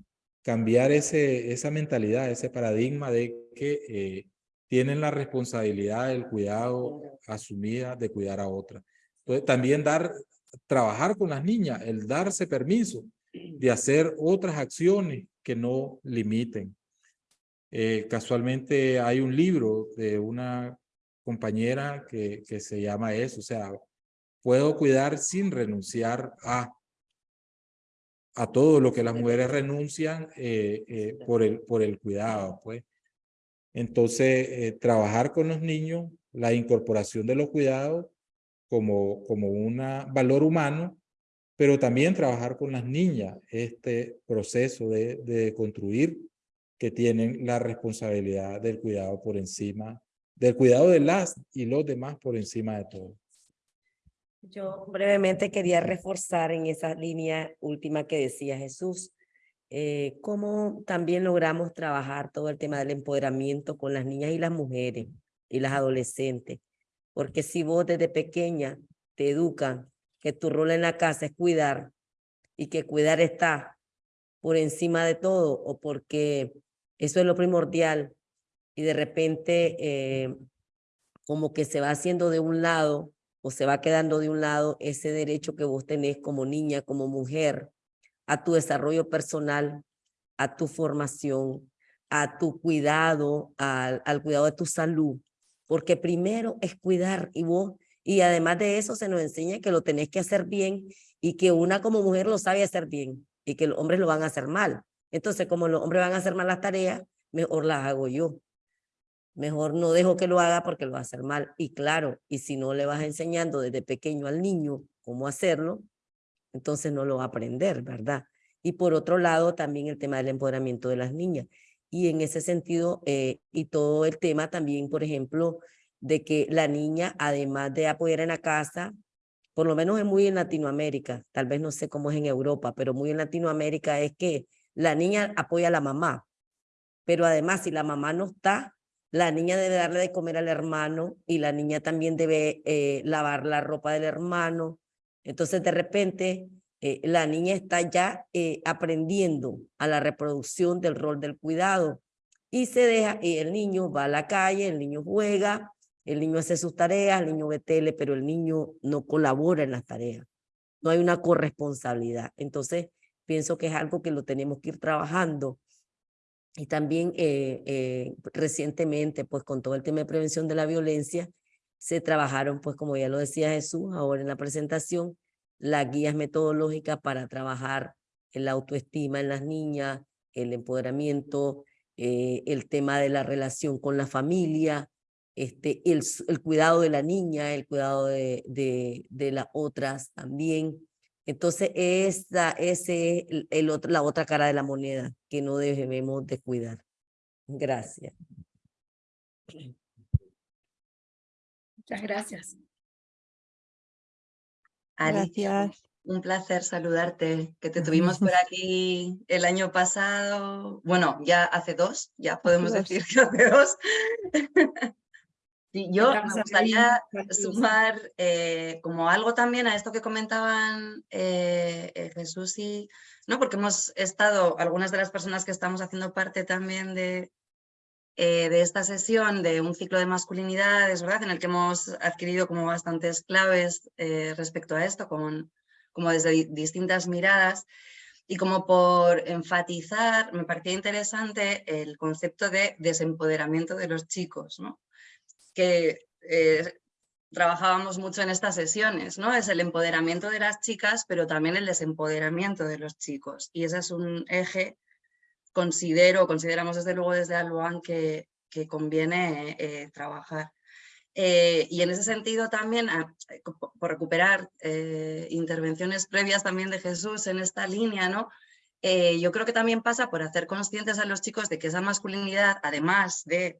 cambiar ese, esa mentalidad, ese paradigma de que eh, tienen la responsabilidad del cuidado asumida de cuidar a otra. Entonces, también dar, trabajar con las niñas, el darse permiso de hacer otras acciones que no limiten. Eh, casualmente hay un libro de una compañera que, que se llama eso, o sea, puedo cuidar sin renunciar a a todo lo que las mujeres renuncian eh, eh, por, el, por el cuidado. pues. Entonces, trabajar con los niños, la incorporación de los cuidados como, como un valor humano pero también trabajar con las niñas este proceso de, de construir que tienen la responsabilidad del cuidado por encima, del cuidado de las y los demás por encima de todo. Yo brevemente quería reforzar en esa línea última que decía Jesús, eh, cómo también logramos trabajar todo el tema del empoderamiento con las niñas y las mujeres y las adolescentes. Porque si vos desde pequeña te educan que tu rol en la casa es cuidar y que cuidar está por encima de todo o porque eso es lo primordial y de repente eh, como que se va haciendo de un lado o se va quedando de un lado ese derecho que vos tenés como niña, como mujer, a tu desarrollo personal, a tu formación, a tu cuidado, al, al cuidado de tu salud, porque primero es cuidar y vos y además de eso se nos enseña que lo tenés que hacer bien y que una como mujer lo sabe hacer bien y que los hombres lo van a hacer mal. Entonces, como los hombres van a hacer mal las tareas, mejor las hago yo. Mejor no dejo que lo haga porque lo va a hacer mal. Y claro, y si no le vas enseñando desde pequeño al niño cómo hacerlo, entonces no lo va a aprender, ¿verdad? Y por otro lado, también el tema del empoderamiento de las niñas. Y en ese sentido, eh, y todo el tema también, por ejemplo, de que la niña, además de apoyar en la casa, por lo menos es muy en Latinoamérica, tal vez no sé cómo es en Europa, pero muy en Latinoamérica es que la niña apoya a la mamá, pero además si la mamá no está, la niña debe darle de comer al hermano y la niña también debe eh, lavar la ropa del hermano. Entonces de repente eh, la niña está ya eh, aprendiendo a la reproducción del rol del cuidado y se deja, y el niño va a la calle, el niño juega, el niño hace sus tareas, el niño ve tele, pero el niño no colabora en las tareas. No hay una corresponsabilidad. Entonces, pienso que es algo que lo tenemos que ir trabajando. Y también eh, eh, recientemente, pues con todo el tema de prevención de la violencia, se trabajaron, pues como ya lo decía Jesús ahora en la presentación, las guías metodológicas para trabajar la autoestima en las niñas, el empoderamiento, eh, el tema de la relación con la familia, este, el, el cuidado de la niña, el cuidado de, de, de las otras también. Entonces, esa ese es el, el otro, la otra cara de la moneda que no debemos de cuidar. Gracias. Muchas gracias. Ari, Gracias. un placer saludarte, que te tuvimos por aquí el año pasado, bueno, ya hace dos, ya podemos dos. decir que hace dos. Sí, yo me gustaría sumar eh, como algo también a esto que comentaban eh, eh, Jesús y, ¿no? Porque hemos estado, algunas de las personas que estamos haciendo parte también de, eh, de esta sesión de un ciclo de masculinidades, ¿verdad? En el que hemos adquirido como bastantes claves respecto a esto, con, como desde di- distintas miradas. Y como por enfatizar, me parecía interesante el concepto de desempoderamiento de los chicos, ¿no? Que eh, trabajábamos mucho en estas sesiones, ¿no? Es el empoderamiento de las chicas, pero también el desempoderamiento de los chicos. Y ese es un eje, considero, consideramos desde luego desde Alboan que, que conviene eh, trabajar. Eh, y en ese sentido también, ah, eh, co- por recuperar intervenciones previas también de Jesús en esta línea, ¿no? Yo creo que también pasa por hacer conscientes a los chicos de que esa masculinidad, además de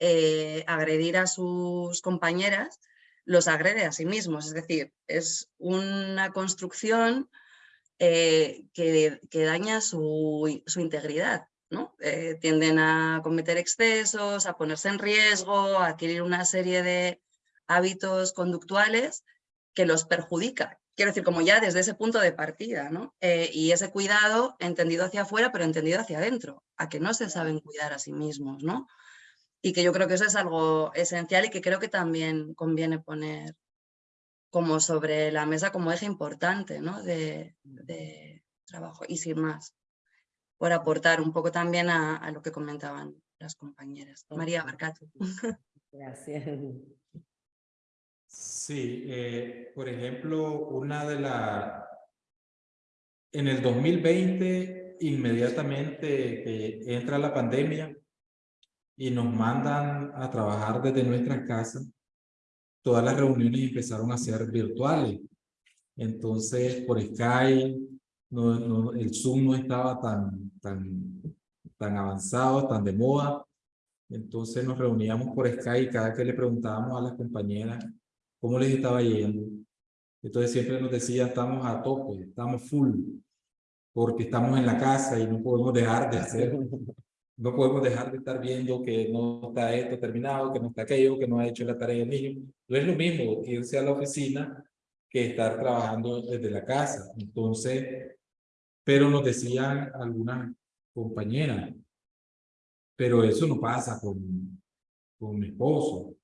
eh, agredir a sus compañeras, los agrede a sí mismos. Es decir, es una construcción eh, que, que daña su, su integridad. ¿no? Eh, tienden a cometer excesos, a ponerse en riesgo, a adquirir una serie de hábitos conductuales que los perjudica. Quiero decir, como ya desde ese punto de partida, ¿no? Eh, y ese cuidado entendido hacia afuera, pero entendido hacia adentro, a que no se saben cuidar a sí mismos, ¿no? Y que yo creo que eso es algo esencial y que creo que también conviene poner como sobre la mesa como eje importante ¿no? de, de trabajo y sin más, por aportar un poco también a, a lo que comentaban las compañeras. María Barcato. Gracias. Sí, eh, por ejemplo, una de las... En el 2020, inmediatamente que entra la pandemia y nos mandan a trabajar desde nuestras casas, todas las reuniones empezaron a ser virtuales. Entonces, por Skype, no, no, el Zoom no estaba tan, tan, tan avanzado, tan de moda. Entonces nos reuníamos por Skype y cada que le preguntábamos a las compañeras cómo les estaba yendo. Entonces siempre nos decía, estamos a tope, estamos full, porque estamos en la casa y no podemos dejar de hacer, no podemos dejar de estar viendo que no está esto terminado, que no está aquello, que no ha hecho la tarea el niño. No es lo mismo irse a la oficina que estar trabajando desde la casa. Entonces, pero nos decían algunas compañeras, pero eso no pasa con, con mi esposo.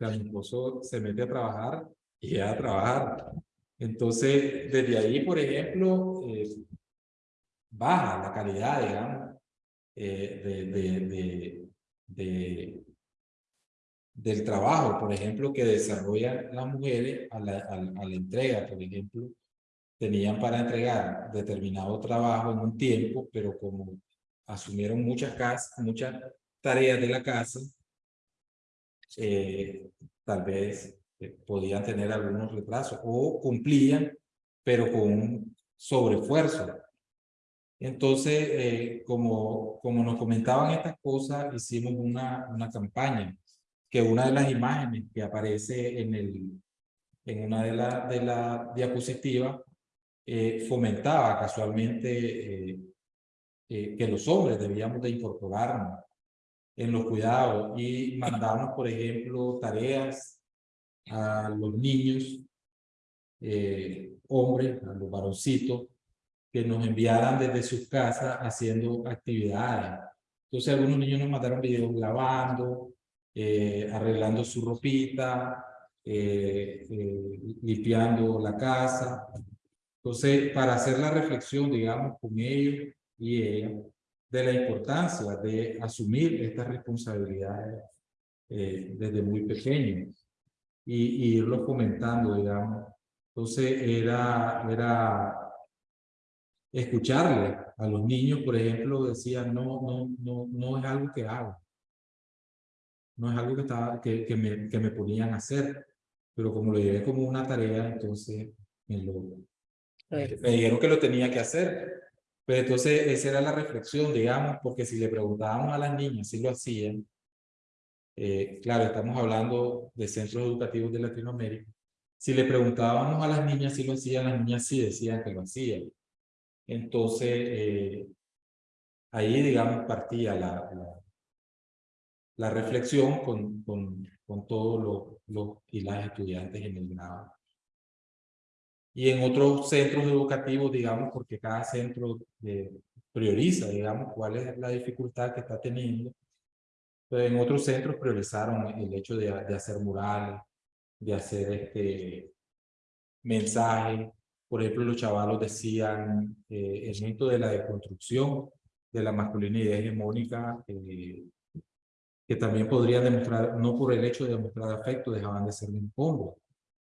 O mi esposo se mete a trabajar y a trabajar. Entonces, desde ahí, por ejemplo, eh, baja la calidad, digamos, eh, de, de, de, de, del trabajo, por ejemplo, que desarrollan las mujeres a la, entrega, por ejemplo, tenían para entregar determinado trabajo en un tiempo, pero como asumieron muchas casas, tareas de la casa, eh, tal vez eh, podían tener algunos retrasos o cumplían, pero con un sobreesfuerzo. Entonces, eh, como, como nos comentaban estas cosas, hicimos una, una campaña, que una de las imágenes que aparece en, el, en una de las de la diapositivas eh, fomentaba casualmente eh, eh, que los hombres debíamos de incorporarnos en los cuidados y mandamos, por ejemplo, tareas a los niños, hombres, a los varoncitos, que nos enviaran desde sus casas haciendo actividades. Entonces algunos niños nos mandaron videos lavando, arreglando su ropita, limpiando la casa. Entonces, para hacer la reflexión, digamos, con ellos y de la importancia de asumir estas responsabilidades eh, desde muy pequeños y, y irlo comentando, digamos. Entonces, era, era escucharle a los niños, por ejemplo, decían, no, no, no, no es algo que hago. No es algo que, estaba, que, que, me, que me ponían a hacer, pero como lo llevé como una tarea, entonces me lo, me dijeron que lo tenía que hacer. Pero entonces esa era la reflexión, digamos, porque si le preguntábamos a las niñas si lo hacían, eh, claro, estamos hablando de centros educativos de Latinoamérica, si le preguntábamos a las niñas si lo hacían, las niñas sí decían que lo hacían. Entonces, eh, ahí, digamos, partía la, la, la reflexión con, con, con todos los, los y las estudiantes en el grado y en otros centros educativos, digamos, porque cada centro eh, prioriza, digamos, cuál es la dificultad que está teniendo. Pero en otros centros priorizaron el hecho de, de hacer murales, de hacer este mensaje. Por ejemplo, los chavalos decían eh, el mito de la deconstrucción de la masculinidad hegemónica, eh, que también podrían demostrar, no por el hecho de demostrar afecto, dejaban de ser un combo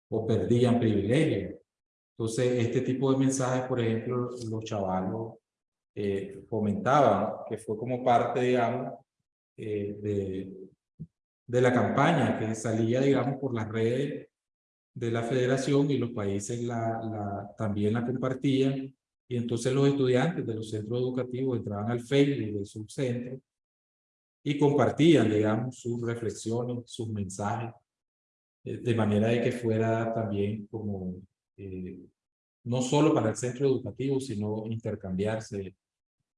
o perdían privilegios. Entonces, este tipo de mensajes, por ejemplo, los chavalos eh, fomentaban, que fue como parte, digamos, eh, de, de la campaña que salía, digamos, por las redes de la federación y los países la, la, también la compartían. Y entonces los estudiantes de los centros educativos entraban al Facebook de sus centros y compartían, digamos, sus reflexiones, sus mensajes, eh, de manera de que fuera también como eh, no solo para el centro educativo, sino intercambiarse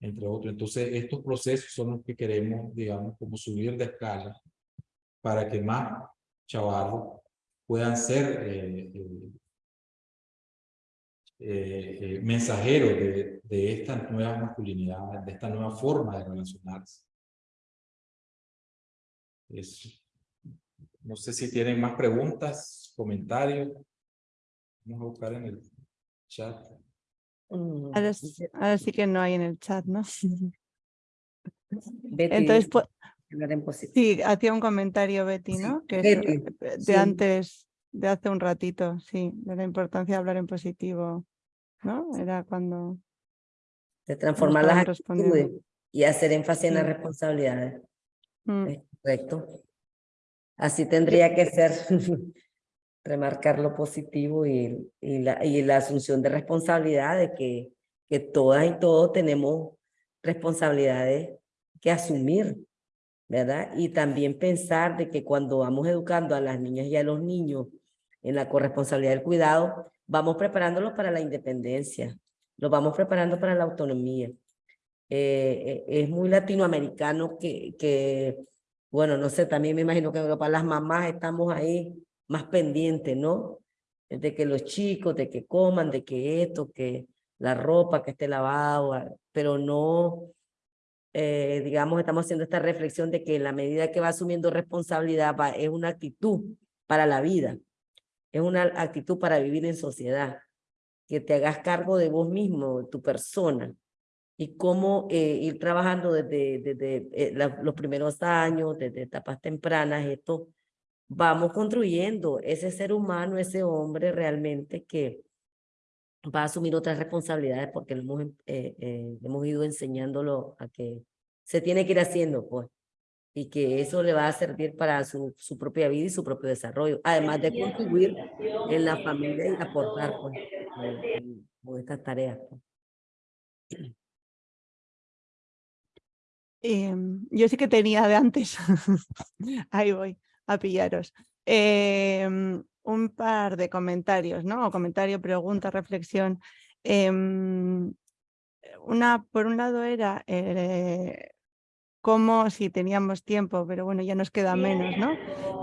entre otros. Entonces, estos procesos son los que queremos, digamos, como subir de escala para que más chavalos puedan ser eh, eh, mensajeros de, de estas nuevas masculinidades, de esta nueva forma de relacionarse. Eso. No sé si tienen más preguntas, comentarios. Vamos a buscar en el chat. Mm, Ahora, sí- ahora sí que no hay en el chat, ¿no? Betty Entonces, pues, hablar en positivo. sí, hacía un comentario Betty, Sí, ¿no? Que Betty, de sí. antes, de hace un ratito, sí, de la importancia de hablar en positivo, ¿no? Era cuando... de transformar las actitudes y hacer énfasis en las responsabilidades. Mm, Es correcto. Así tendría que ser, remarcar lo positivo y, y, la, y la asunción de responsabilidad de que, que todas y todos tenemos responsabilidades que asumir, ¿verdad? Y también pensar de que cuando vamos educando a las niñas y a los niños en la corresponsabilidad del cuidado, vamos preparándolos para la independencia, los vamos preparando para la autonomía. Eh, eh, es muy latinoamericano que, que, bueno, no sé, también me imagino que para las mamás estamos ahí más pendientes, ¿no? De que los chicos, de que coman, de que esto, que la ropa que esté lavada, pero no, eh, digamos, estamos haciendo esta reflexión de que la medida que va asumiendo responsabilidad va, es una actitud para la vida, es una actitud para vivir en sociedad, que te hagas cargo de vos mismo, de tu persona, y cómo eh, ir trabajando desde, desde eh, los primeros años, desde etapas tempranas, esto, vamos construyendo ese ser humano, ese hombre realmente que va a asumir otras responsabilidades porque lo hemos, em- eh, eh, hemos ido enseñándolo a que se tiene que ir haciendo, pues. y que eso le va a servir para su, su propia vida y su propio desarrollo, además de contribuir en la familia y aportar pues, en- con estas tareas. pues. Em, yo sí que tenía de antes, ahí voy a pillaros, Em, un par de comentarios, ¿no? O comentario, pregunta, reflexión. Em, una, por un lado era eh, cómo, si teníamos tiempo, pero bueno, ya nos queda menos, ¿no?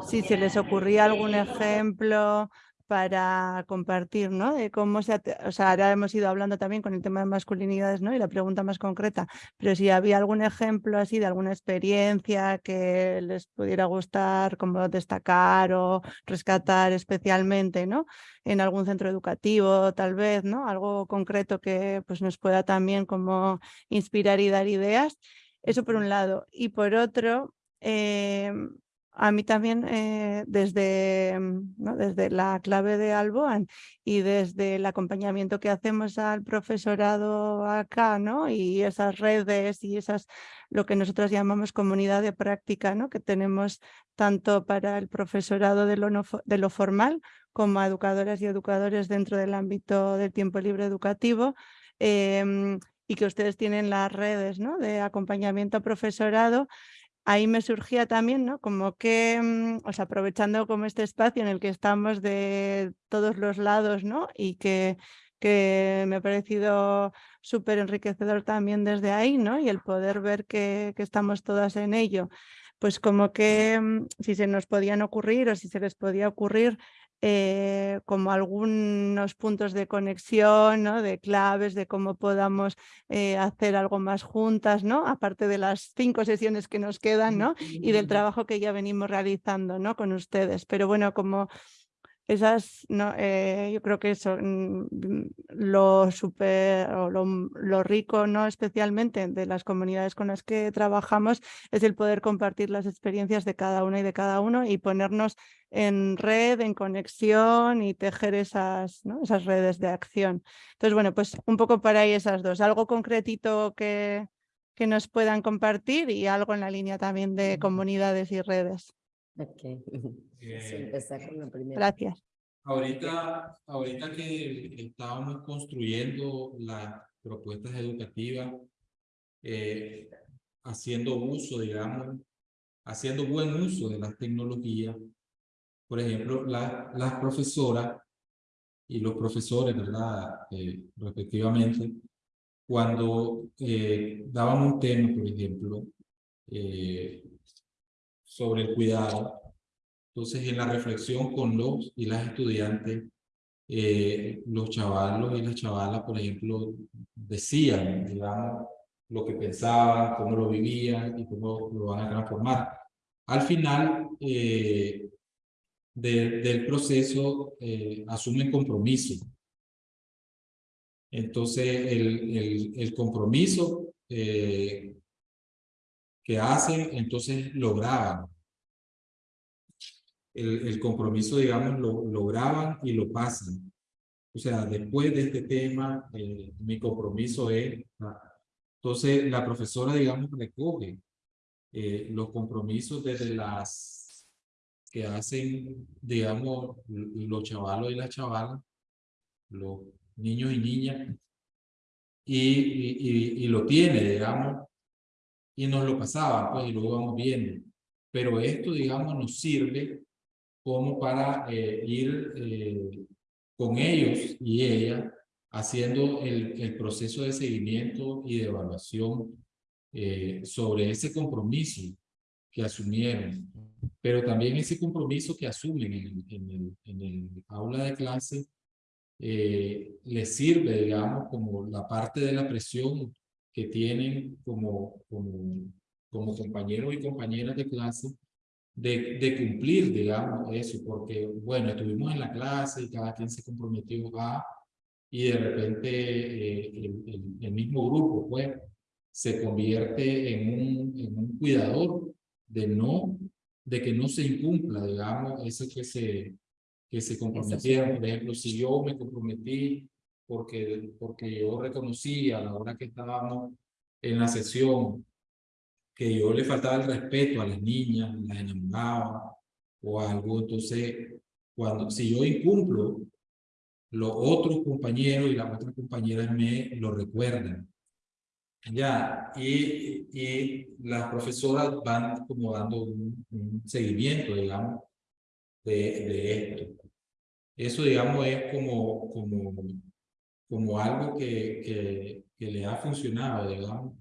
Si se les ocurría algún ejemplo para compartir, ¿no? De cómo se, o sea, ahora hemos ido hablando también con el tema de masculinidades, ¿no? Y la pregunta más concreta, pero si había algún ejemplo así de alguna experiencia que les pudiera gustar, como destacar o rescatar especialmente, ¿no? En algún centro educativo, tal vez, ¿no? Algo concreto que pues nos pueda también como inspirar y dar ideas. Eso por un lado. Y por otro, em, a mí también eh, desde, mm, desde la clave de Alboan y desde el acompañamiento que hacemos al profesorado acá, ¿no? Y esas redes y esas, lo que nosotros llamamos comunidad de práctica, ¿no? Que tenemos tanto para el profesorado de lo, no de lo formal como educadoras y educadores dentro del ámbito del tiempo libre educativo. em, y que ustedes tienen las redes ¿no? de acompañamiento a profesorado, ahí me surgía también, ¿no? Como que, mm, o sea, aprovechando como este espacio en el que estamos de todos los lados, ¿no? Y que, que me ha parecido súper enriquecedor también desde ahí, ¿no? Y el poder ver que, que estamos todas en ello. Pues como que mm, si se nos podían ocurrir o si se les podía ocurrir eh, como algunos puntos de conexión, ¿no? de claves, de cómo podamos eh, hacer algo más juntas, ¿no? aparte de las cinco sesiones que nos quedan ¿no? y del trabajo que ya venimos realizando ¿no? con ustedes. Pero bueno, como esas, no, eh, yo creo que eso, mm, mm, lo super, o lo, m- lo rico, no especialmente de las comunidades con las que trabajamos, es el poder compartir las experiencias de cada una y de cada uno y ponernos en red, en conexión y tejer esas, ¿no? esas redes de acción. Entonces, bueno, pues un poco para ahí esas dos. Algo concretito que, que nos puedan compartir y algo en la línea también de comunidades y redes. Ok. Sí, Eh, empezar con la primera. Gracias. Ahorita, ahorita que estábamos construyendo las propuestas educativas, eh, haciendo uso, digamos, haciendo buen uso de las tecnologías, por ejemplo, la- las profesoras y los profesores, ¿verdad? Eh, respectivamente, cuando eh, daban un tema, por ejemplo, eh, sobre el cuidado, entonces, en la reflexión con los y las estudiantes, eh, los chavalos y las chavalas, por ejemplo, decían, digamos, lo que pensaban, cómo lo vivían y cómo lo van a transformar. Al final eh, de- del proceso, eh, asumen compromiso. Entonces, el, el, el compromiso eh, que hacen, entonces lo graban el, el compromiso, digamos, lo, lo graban y lo pasan. O sea, después de este tema, eh, mi compromiso es... ah, Entonces, la profesora, digamos, recoge eh, los compromisos desde las que hacen, digamos, los chavalos y las chavalas, los niños y niñas, y, y, y, y lo tiene, digamos, y nos lo pasaban, pues, y lo vamos viendo. Pero esto, digamos, nos sirve como para eh, ir eh, con ellos y ella haciendo el, el proceso de seguimiento y de evaluación eh, sobre ese compromiso que asumieron, pero también ese compromiso que asumen en, en el, en el aula de clase eh, les sirve, digamos, como la parte de la presión que tienen como, como, como compañeros y compañeras de clase de, de cumplir, digamos, eso, porque, bueno, estuvimos en la clase y cada quien se comprometió a, y de repente eh, el, el- mismo grupo, pues, se convierte en un, en un cuidador de no, de que no se incumpla, digamos, eso que se, que se comprometieron. Por ejemplo, si yo me comprometí porque, porque yo reconocí a la hora que estábamos en la sesión que yo le faltaba el respeto a las niñas, las enamoraba o algo, entonces cuando, si yo incumplo, los otros compañeros y las otras compañeras me lo recuerdan. Ya, y, y las profesoras van como dando un, un seguimiento, digamos, de, de, esto. Eso, digamos, es como, como, como algo que, que, que le ha funcionado, digamos,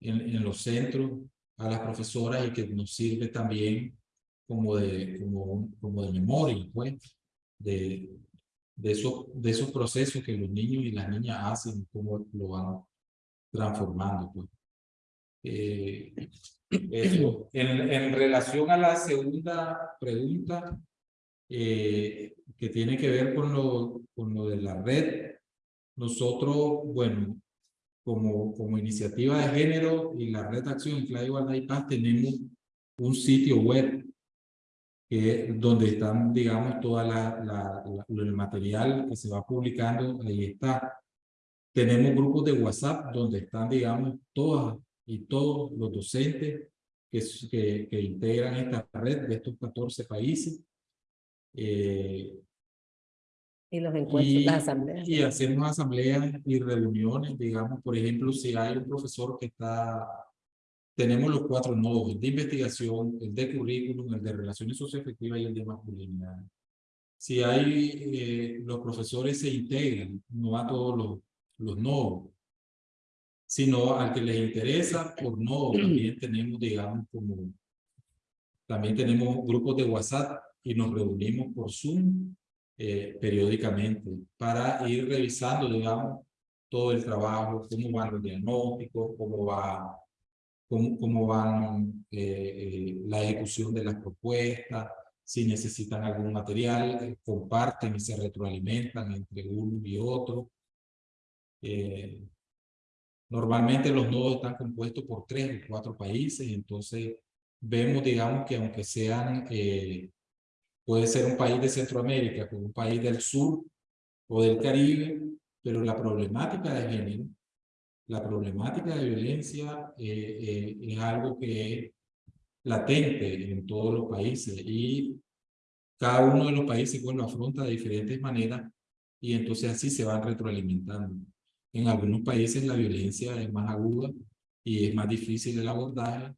en, en, los centros a las profesoras y que nos sirve también como de, como, como de memoria, pues, de, de, esos, de esos procesos que los niños y las niñas hacen, cómo lo van transformando. Pues. Eh, eso. En, en, relación a la segunda pregunta, eh, que tiene que ver con lo, con lo de la red, nosotros, bueno, como, como iniciativa de género y la red de acción en Clave Igualdad y Paz tenemos un sitio web que, donde están, digamos, toda la, la, la, el material que se va publicando, ahí está. Tenemos grupos de WhatsApp donde están, digamos, todas y todos los docentes que, que, que integran esta red de estos 14 países. Eh, y los encuentros, y, las asambleas. Y hacemos asambleas y reuniones, digamos, por ejemplo, si hay un profesor que está, tenemos los cuatro nodos, el de investigación, el de currículum, el de relaciones socioafectivas y el de masculinidad. Si hay, eh, los profesores se integran, no a todos los, los nodos, sino al que les interesa por nodo, también tenemos, digamos, como, también tenemos grupos de WhatsApp y nos reunimos por Zoom eh, periódicamente para ir revisando, digamos, todo el trabajo, cómo van los diagnósticos, cómo va, cómo, cómo van eh, eh, la ejecución de las propuestas, si necesitan algún material, eh, comparten y se retroalimentan entre uno y otro. Eh, normalmente los nodos están compuestos por tres o cuatro países, entonces vemos, digamos, que aunque sean eh, Puede ser un país de Centroamérica, como un país del sur o del Caribe, pero la problemática de género, la problemática de violencia eh, eh, es algo que es latente en todos los países y cada uno de los países bueno, afronta de diferentes maneras y entonces así se van retroalimentando. En algunos países la violencia es más aguda y es más difícil el abordaje,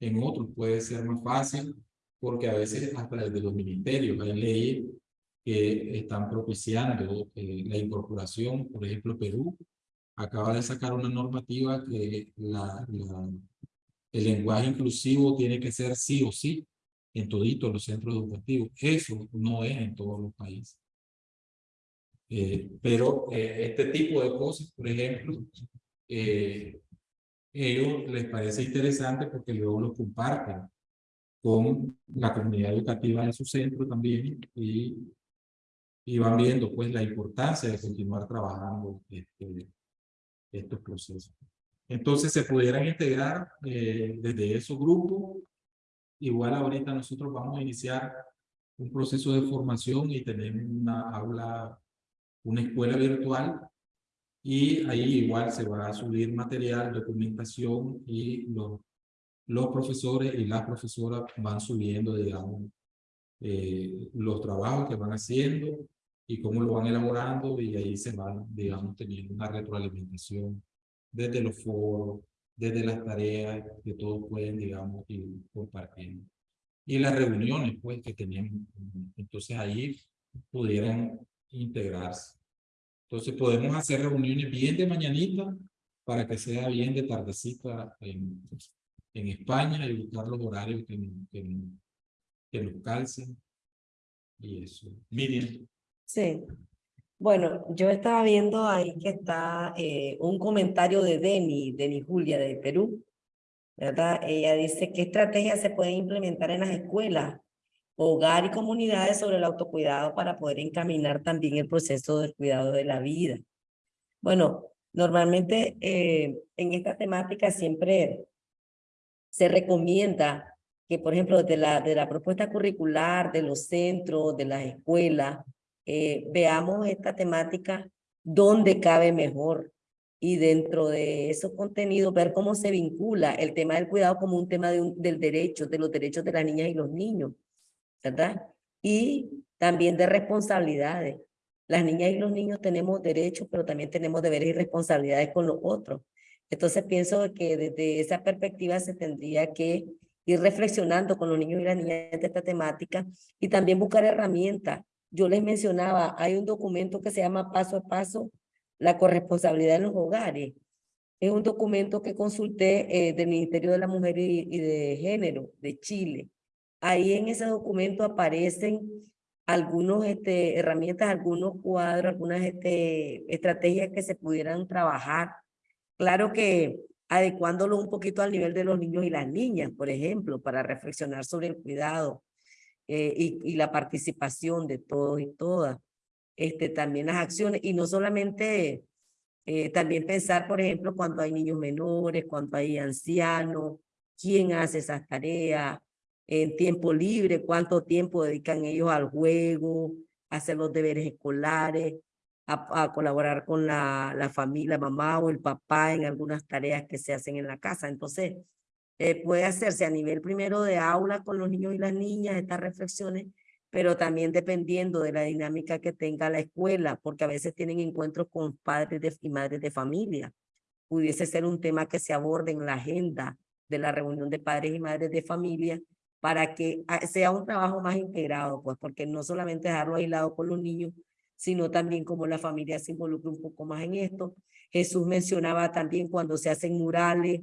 en otros puede ser más fácil porque a veces hasta desde los ministerios hay leyes que están propiciando eh, la incorporación, por ejemplo Perú acaba de sacar una normativa que la, la, el lenguaje inclusivo tiene que ser sí o sí en toditos los centros educativos. Eso no es en todos los países. Eh, pero eh, este tipo de cosas, por ejemplo, eh, ellos les parece interesante porque luego lo comparten con la comunidad educativa de su centro también y, y van viendo pues la importancia de continuar trabajando este, estos procesos. Entonces se pudieran integrar eh, desde esos grupos. Igual ahorita nosotros vamos a iniciar un proceso de formación y tenemos una aula, una escuela virtual y ahí igual se va a subir material, documentación y los los profesores y las profesoras van subiendo, digamos, eh, los trabajos que van haciendo y cómo lo van elaborando y ahí se van, digamos, teniendo una retroalimentación desde los foros, desde las tareas que todos pueden, digamos, ir compartiendo. Y las reuniones, pues, que tenemos. Entonces ahí pudieran integrarse. Entonces podemos hacer reuniones bien de mañanita para que sea bien de tardecita en, en España y buscar los horarios que, que, que nos calcen. Y eso. Miriam. Sí. Bueno, yo estaba viendo ahí que está eh, un comentario de Deni, Deni Julia de Perú, ¿verdad? Ella dice, ¿qué estrategias se pueden implementar en las escuelas, hogar y comunidades sobre el autocuidado para poder encaminar también el proceso del cuidado de la vida? Bueno, normalmente eh, en esta temática siempre se recomienda que, por ejemplo, de la, de la propuesta curricular, de los centros, de las escuelas, eh, veamos esta temática donde cabe mejor. y dentro de esos contenidos ver cómo se vincula el tema del cuidado como un tema de un- del derecho, de los derechos de las niñas y los niños, ¿verdad? Y también de responsabilidades. Las niñas y los niños tenemos derechos, pero también tenemos deberes y responsabilidades con los otros. Entonces pienso que desde esa perspectiva se tendría que ir reflexionando con los niños y las niñas de esta temática y también buscar herramientas. Yo les mencionaba, hay un documento que se llama Paso a Paso, la corresponsabilidad en los hogares. Es un documento que consulté eh, del Ministerio de la Mujer y, de Género de Chile. Ahí en ese documento aparecen algunos este, herramientas, algunos cuadros, algunas este, estrategias que se pudieran trabajar. Claro que adecuándolo un poquito al nivel de los niños y las niñas, por ejemplo, para reflexionar sobre el cuidado eh, y, la participación de todos y todas. Este, también las acciones, y no solamente, eh, también pensar, por ejemplo, cuando hay niños menores, cuando hay ancianos, quién hace esas tareas, en tiempo libre, cuánto tiempo dedican ellos al juego, a hacer los deberes escolares, a, colaborar con la, la familia, mamá o el papá en algunas tareas que se hacen en la casa. Entonces, eh, puede hacerse a nivel primero de aula con los niños y las niñas estas reflexiones, pero también dependiendo de la dinámica que tenga la escuela, porque a veces tienen encuentros con padres de, y madres de familia. Pudiese ser un tema que se aborde en la agenda de la reunión de padres y madres de familia para que ah, sea un trabajo más integrado, pues porque no solamente dejarlo aislado con los niños, sino también como la familia se involucra un poco más en esto. Jesús mencionaba también cuando se hacen murales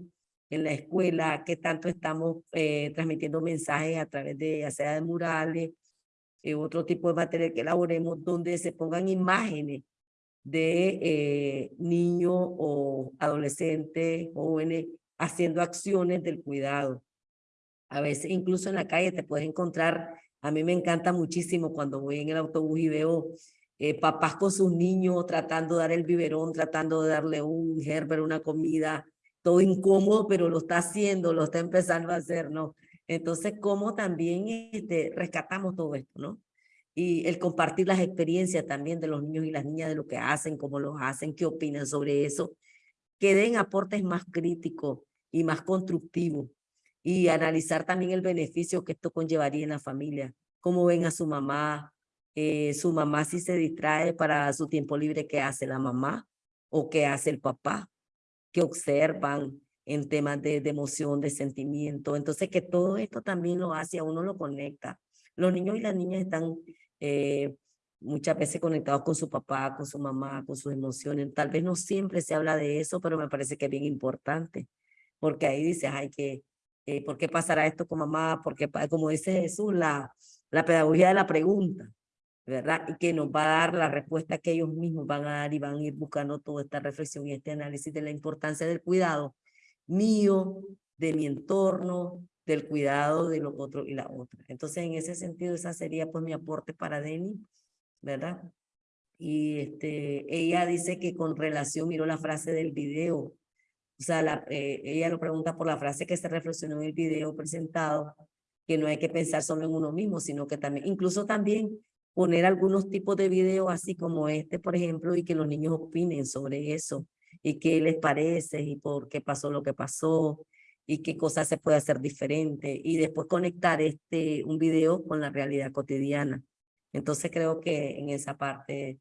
en la escuela, que tanto estamos eh, transmitiendo mensajes a través de, ya sea de murales, eh, otro tipo de material que elaboremos, donde se pongan imágenes de eh, niños o adolescentes, jóvenes, haciendo acciones del cuidado. A veces incluso en la calle te puedes encontrar, a mí me encanta muchísimo cuando voy en el autobús y veo eh, papás con sus niños tratando de dar el biberón, tratando de darle un gerber, una comida, todo incómodo, pero lo está haciendo, lo está empezando a hacer, ¿no? Entonces, ¿cómo también este, rescatamos todo esto, no? Y el compartir las experiencias también de los niños y las niñas, de lo que hacen, cómo lo hacen, qué opinan sobre eso, que den aportes más críticos y más constructivos y analizar también el beneficio que esto conllevaría en la familia, cómo ven a su mamá, eh, su mamá si se distrae para su tiempo libre, ¿qué hace la mamá o qué hace el papá? que observan en temas de, de emoción, de sentimiento. Entonces, que todo esto también lo hace, a uno lo conecta. Los niños y las niñas están eh, muchas veces conectados con su papá, con su mamá, con sus emociones. Tal vez no siempre se habla de eso, pero me parece que es bien importante, porque ahí dices, ay, que, eh, ¿por qué pasará esto con mamá? Porque, como dice Jesús, la, la pedagogía de la pregunta. ¿Verdad? Y que nos va a dar la respuesta que ellos mismos van a dar y van a ir buscando toda esta reflexión y este análisis de la importancia del cuidado mío, de mi entorno, del cuidado de los otros y la otra. Entonces, en ese sentido, esa sería pues mi aporte para Denny, ¿verdad? Y este, ella dice que con relación, miró la frase del video, o sea, la, eh, ella lo pregunta por la frase que se reflexionó en el video presentado, que no hay que pensar solo en uno mismo, sino que también, incluso también poner algunos tipos de videos así como este, por ejemplo, y que los niños opinen sobre eso y qué les parece y por qué pasó lo que pasó y qué cosas se puede hacer diferente y después conectar este un video con la realidad cotidiana. Entonces creo que en esa parte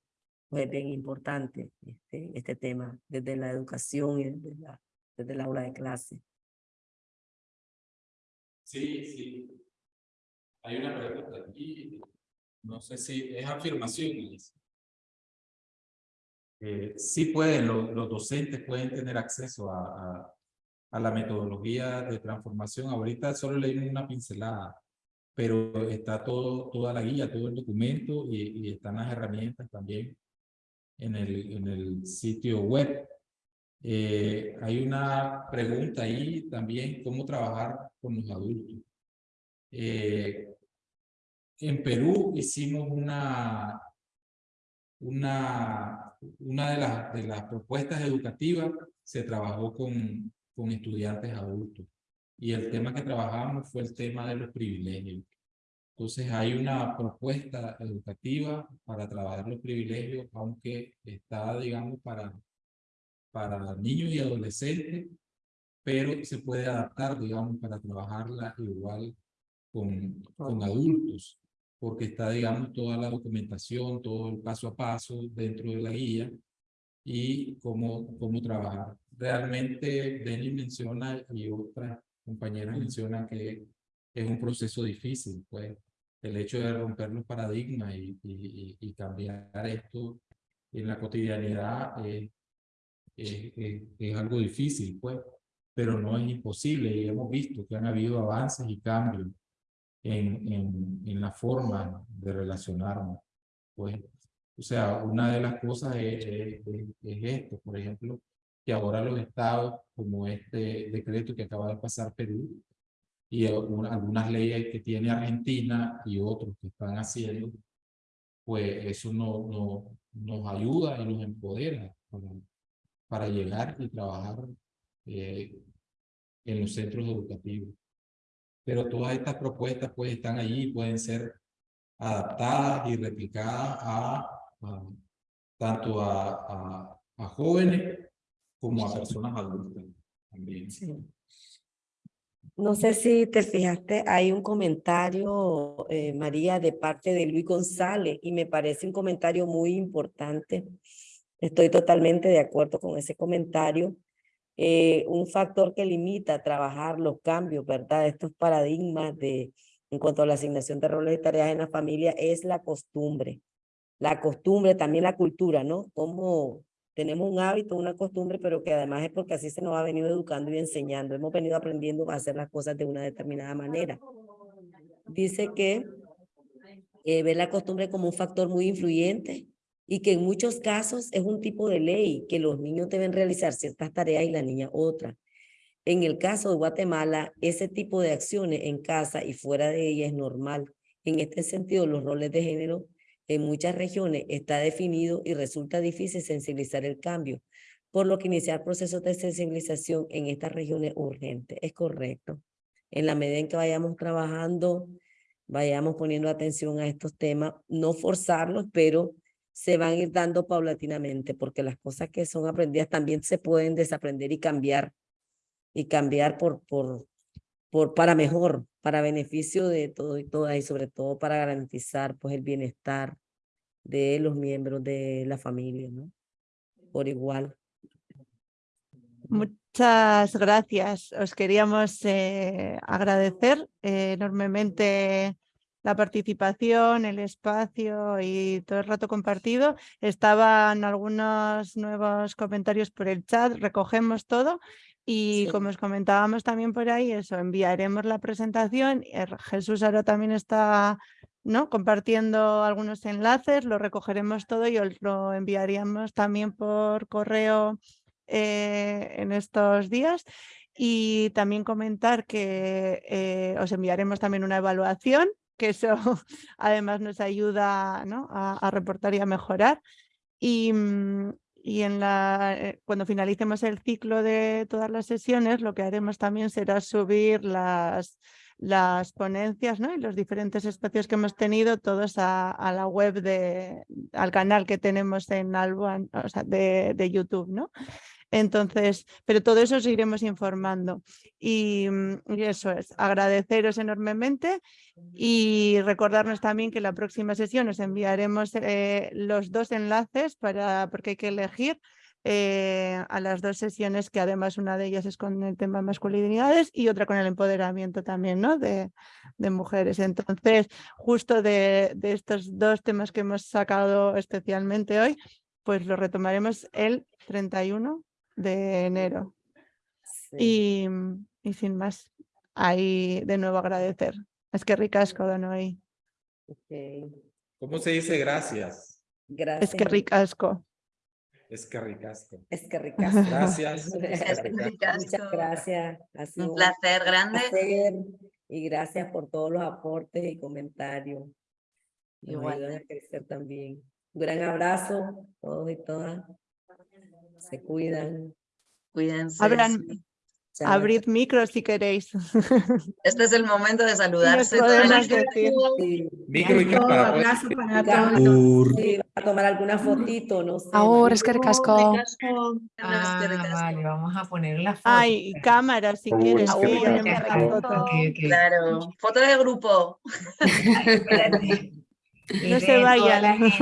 pues, es bien importante este, este tema desde la educación y desde, la, desde el aula de clase. Sí, sí. Hay una pregunta aquí. No sé si es afirmación. Eh, sí pueden, lo- los docentes pueden tener acceso a, a, a la metodología de transformación. Ahorita solo leímos una pincelada, pero está todo, toda la guía, todo el documento y, y están las herramientas también en el, en el sitio web. Eh, hay una pregunta ahí también, ¿cómo trabajar con los adultos? Eh, en Perú hicimos una, una, una de, las, de las propuestas educativas, se trabajó con, con estudiantes adultos. Y el tema que trabajamos fue el tema de los privilegios. Entonces hay una propuesta educativa para trabajar los privilegios, aunque está, digamos, para, para niños y adolescentes, pero se puede adaptar, digamos, para trabajarla igual con, con adultos, porque está, digamos, toda la documentación, todo el paso a paso dentro de la guía y cómo, cómo trabajar. Realmente, Denis menciona y otras compañeras mencionan que es un proceso difícil, pues el hecho de romper los paradigmas y, y, y cambiar esto en la cotidianidad es, es, es, es, algo difícil, pues, pero no es imposible y hemos visto que han habido avances y cambios en, en, en la forma de relacionarnos, pues. O sea, una de las cosas es, es, es esto, por ejemplo, que ahora los estados, como este decreto que acaba de pasar Perú, y algunas leyes que tiene Argentina y otros que están haciendo, pues eso no, no, nos ayuda y nos empodera para, para llegar y trabajar eh, en los centros educativos. Pero todas estas propuestas pues están allí, pueden ser adaptadas y replicadas a, a tanto a, jóvenes como a personas adultas también. No sé si te fijaste, hay un comentario, eh, María, de parte de Luis González, y me parece un comentario muy importante. Estoy totalmente de acuerdo con ese comentario. Eh, un factor que limita trabajar los cambios, ¿verdad? Estos paradigmas de, en cuanto a la asignación de roles y tareas en la familia es la costumbre. La costumbre, también la cultura, ¿no? Cómo tenemos un hábito, una costumbre, pero que además es porque así se nos ha venido educando y enseñando. Hemos venido aprendiendo a hacer las cosas de una determinada manera. Dice que eh, ve la costumbre como un factor muy influyente y que en muchos casos es un tipo de ley que los niños deben realizar ciertas tareas y la niña otras. En el caso de Guatemala, ese tipo de acciones en casa y fuera de ella es normal. En este sentido, los roles de género en muchas regiones está definido y resulta difícil sensibilizar el cambio, por lo que iniciar procesos de sensibilización en estas regiones es urgente. Es correcto. En la medida en que vayamos trabajando, vayamos poniendo atención a estos temas, no forzarlos, pero se van a ir dando paulatinamente, porque las cosas que son aprendidas también se pueden desaprender y cambiar, y cambiar por, por, por, para mejor, para beneficio de todo y todas, y sobre todo para garantizar pues, el bienestar de los miembros de la familia. Por igual. Muchas gracias. Os queríamos eh, agradecer eh, enormemente la participación, el espacio y todo el rato compartido. Estaban algunos nuevos comentarios por el chat, recogemos todo y Sí. como os comentábamos también por ahí, eso, enviaremos la presentación. eh, Jesús ahora también está ¿no? compartiendo algunos enlaces, lo recogeremos todo y os lo enviaríamos también por correo eh, en estos días. Y también comentar que eh, os enviaremos también una evaluación, que eso además nos ayuda ¿no? a, a reportar y a mejorar. Y, mm, y en la, eh, cuando finalicemos el ciclo de todas las sesiones, lo que haremos también será subir las, las ponencias ¿no? y los diferentes espacios que hemos tenido todos a, a la web, de, al canal que tenemos en Alboan, o sea, de, de YouTube. ¿no? Entonces, pero todo eso os iremos informando. Y, mm, y, eso es, agradeceros enormemente y recordarnos también que la próxima sesión os enviaremos eh, los dos enlaces para, porque hay que elegir eh, a las dos sesiones que además una de ellas es con el tema masculinidades y otra con el empoderamiento también ¿no? de, de mujeres. Entonces, justo de, de estos dos temas que hemos sacado especialmente hoy, pues lo retomaremos el 31 de enero. Sí. Y, y, sin más, ahí de nuevo agradecer. Es que ricasco, Donoy. Okay. ¿Cómo se dice gracias? Gracias. Es que ricasco. Es que ricasco. Es que ricasco. Gracias. Es que ricasco. Muchas gracias. Ha sido Un placer grande. placer y gracias por todos los aportes y comentarios. Nos Igual. ayudan a crecer también. Un gran abrazo a todos y todas. Se cuidan. Cuídense. Hablan, sí. Abrid micro si queréis. Este es el momento de saludarse. Sí, Micro y cámara. abrazo para todos. sí, a tomar alguna fotito, no sé. Ahora es que recasco. Ah, vale, vamos a poner la foto. Ay, cámara si quieres. es que la foto. Ok, ok. Claro, foto de grupo. No se vayan.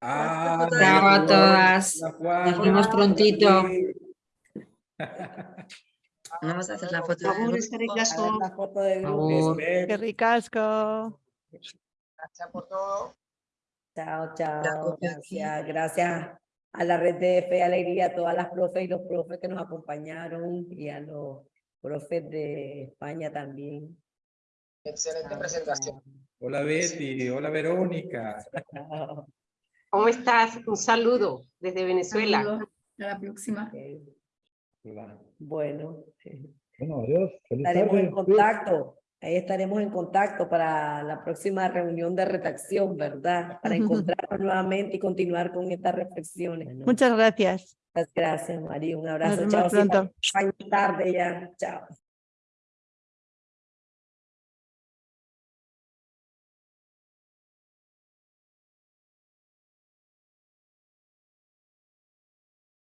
Ah, Chao a todas. Nos vemos prontito. Vamos a hacer la foto de grupo. la foto de. Qué ricasco. Chao, La chao. copio aquí. Gracias, gracias a la red de Fe Alegría, a todas las profes y los profes que nos acompañaron y a los profes de España también. Excelente presentación. Hola Betty, hola Verónica. ¿Cómo estás? Un saludo desde Venezuela. Saludos. Hasta la próxima. Hola. Bueno, Bueno, adiós. Feliz estaremos en contacto. Ahí estaremos en contacto para la próxima reunión de redacción, ¿verdad? Para encontrarnos nuevamente y continuar con estas reflexiones. ¿no? Muchas gracias. Muchas gracias, María. Un Nos abrazo. vemos Chao. pronto. España tarde ya. Chao.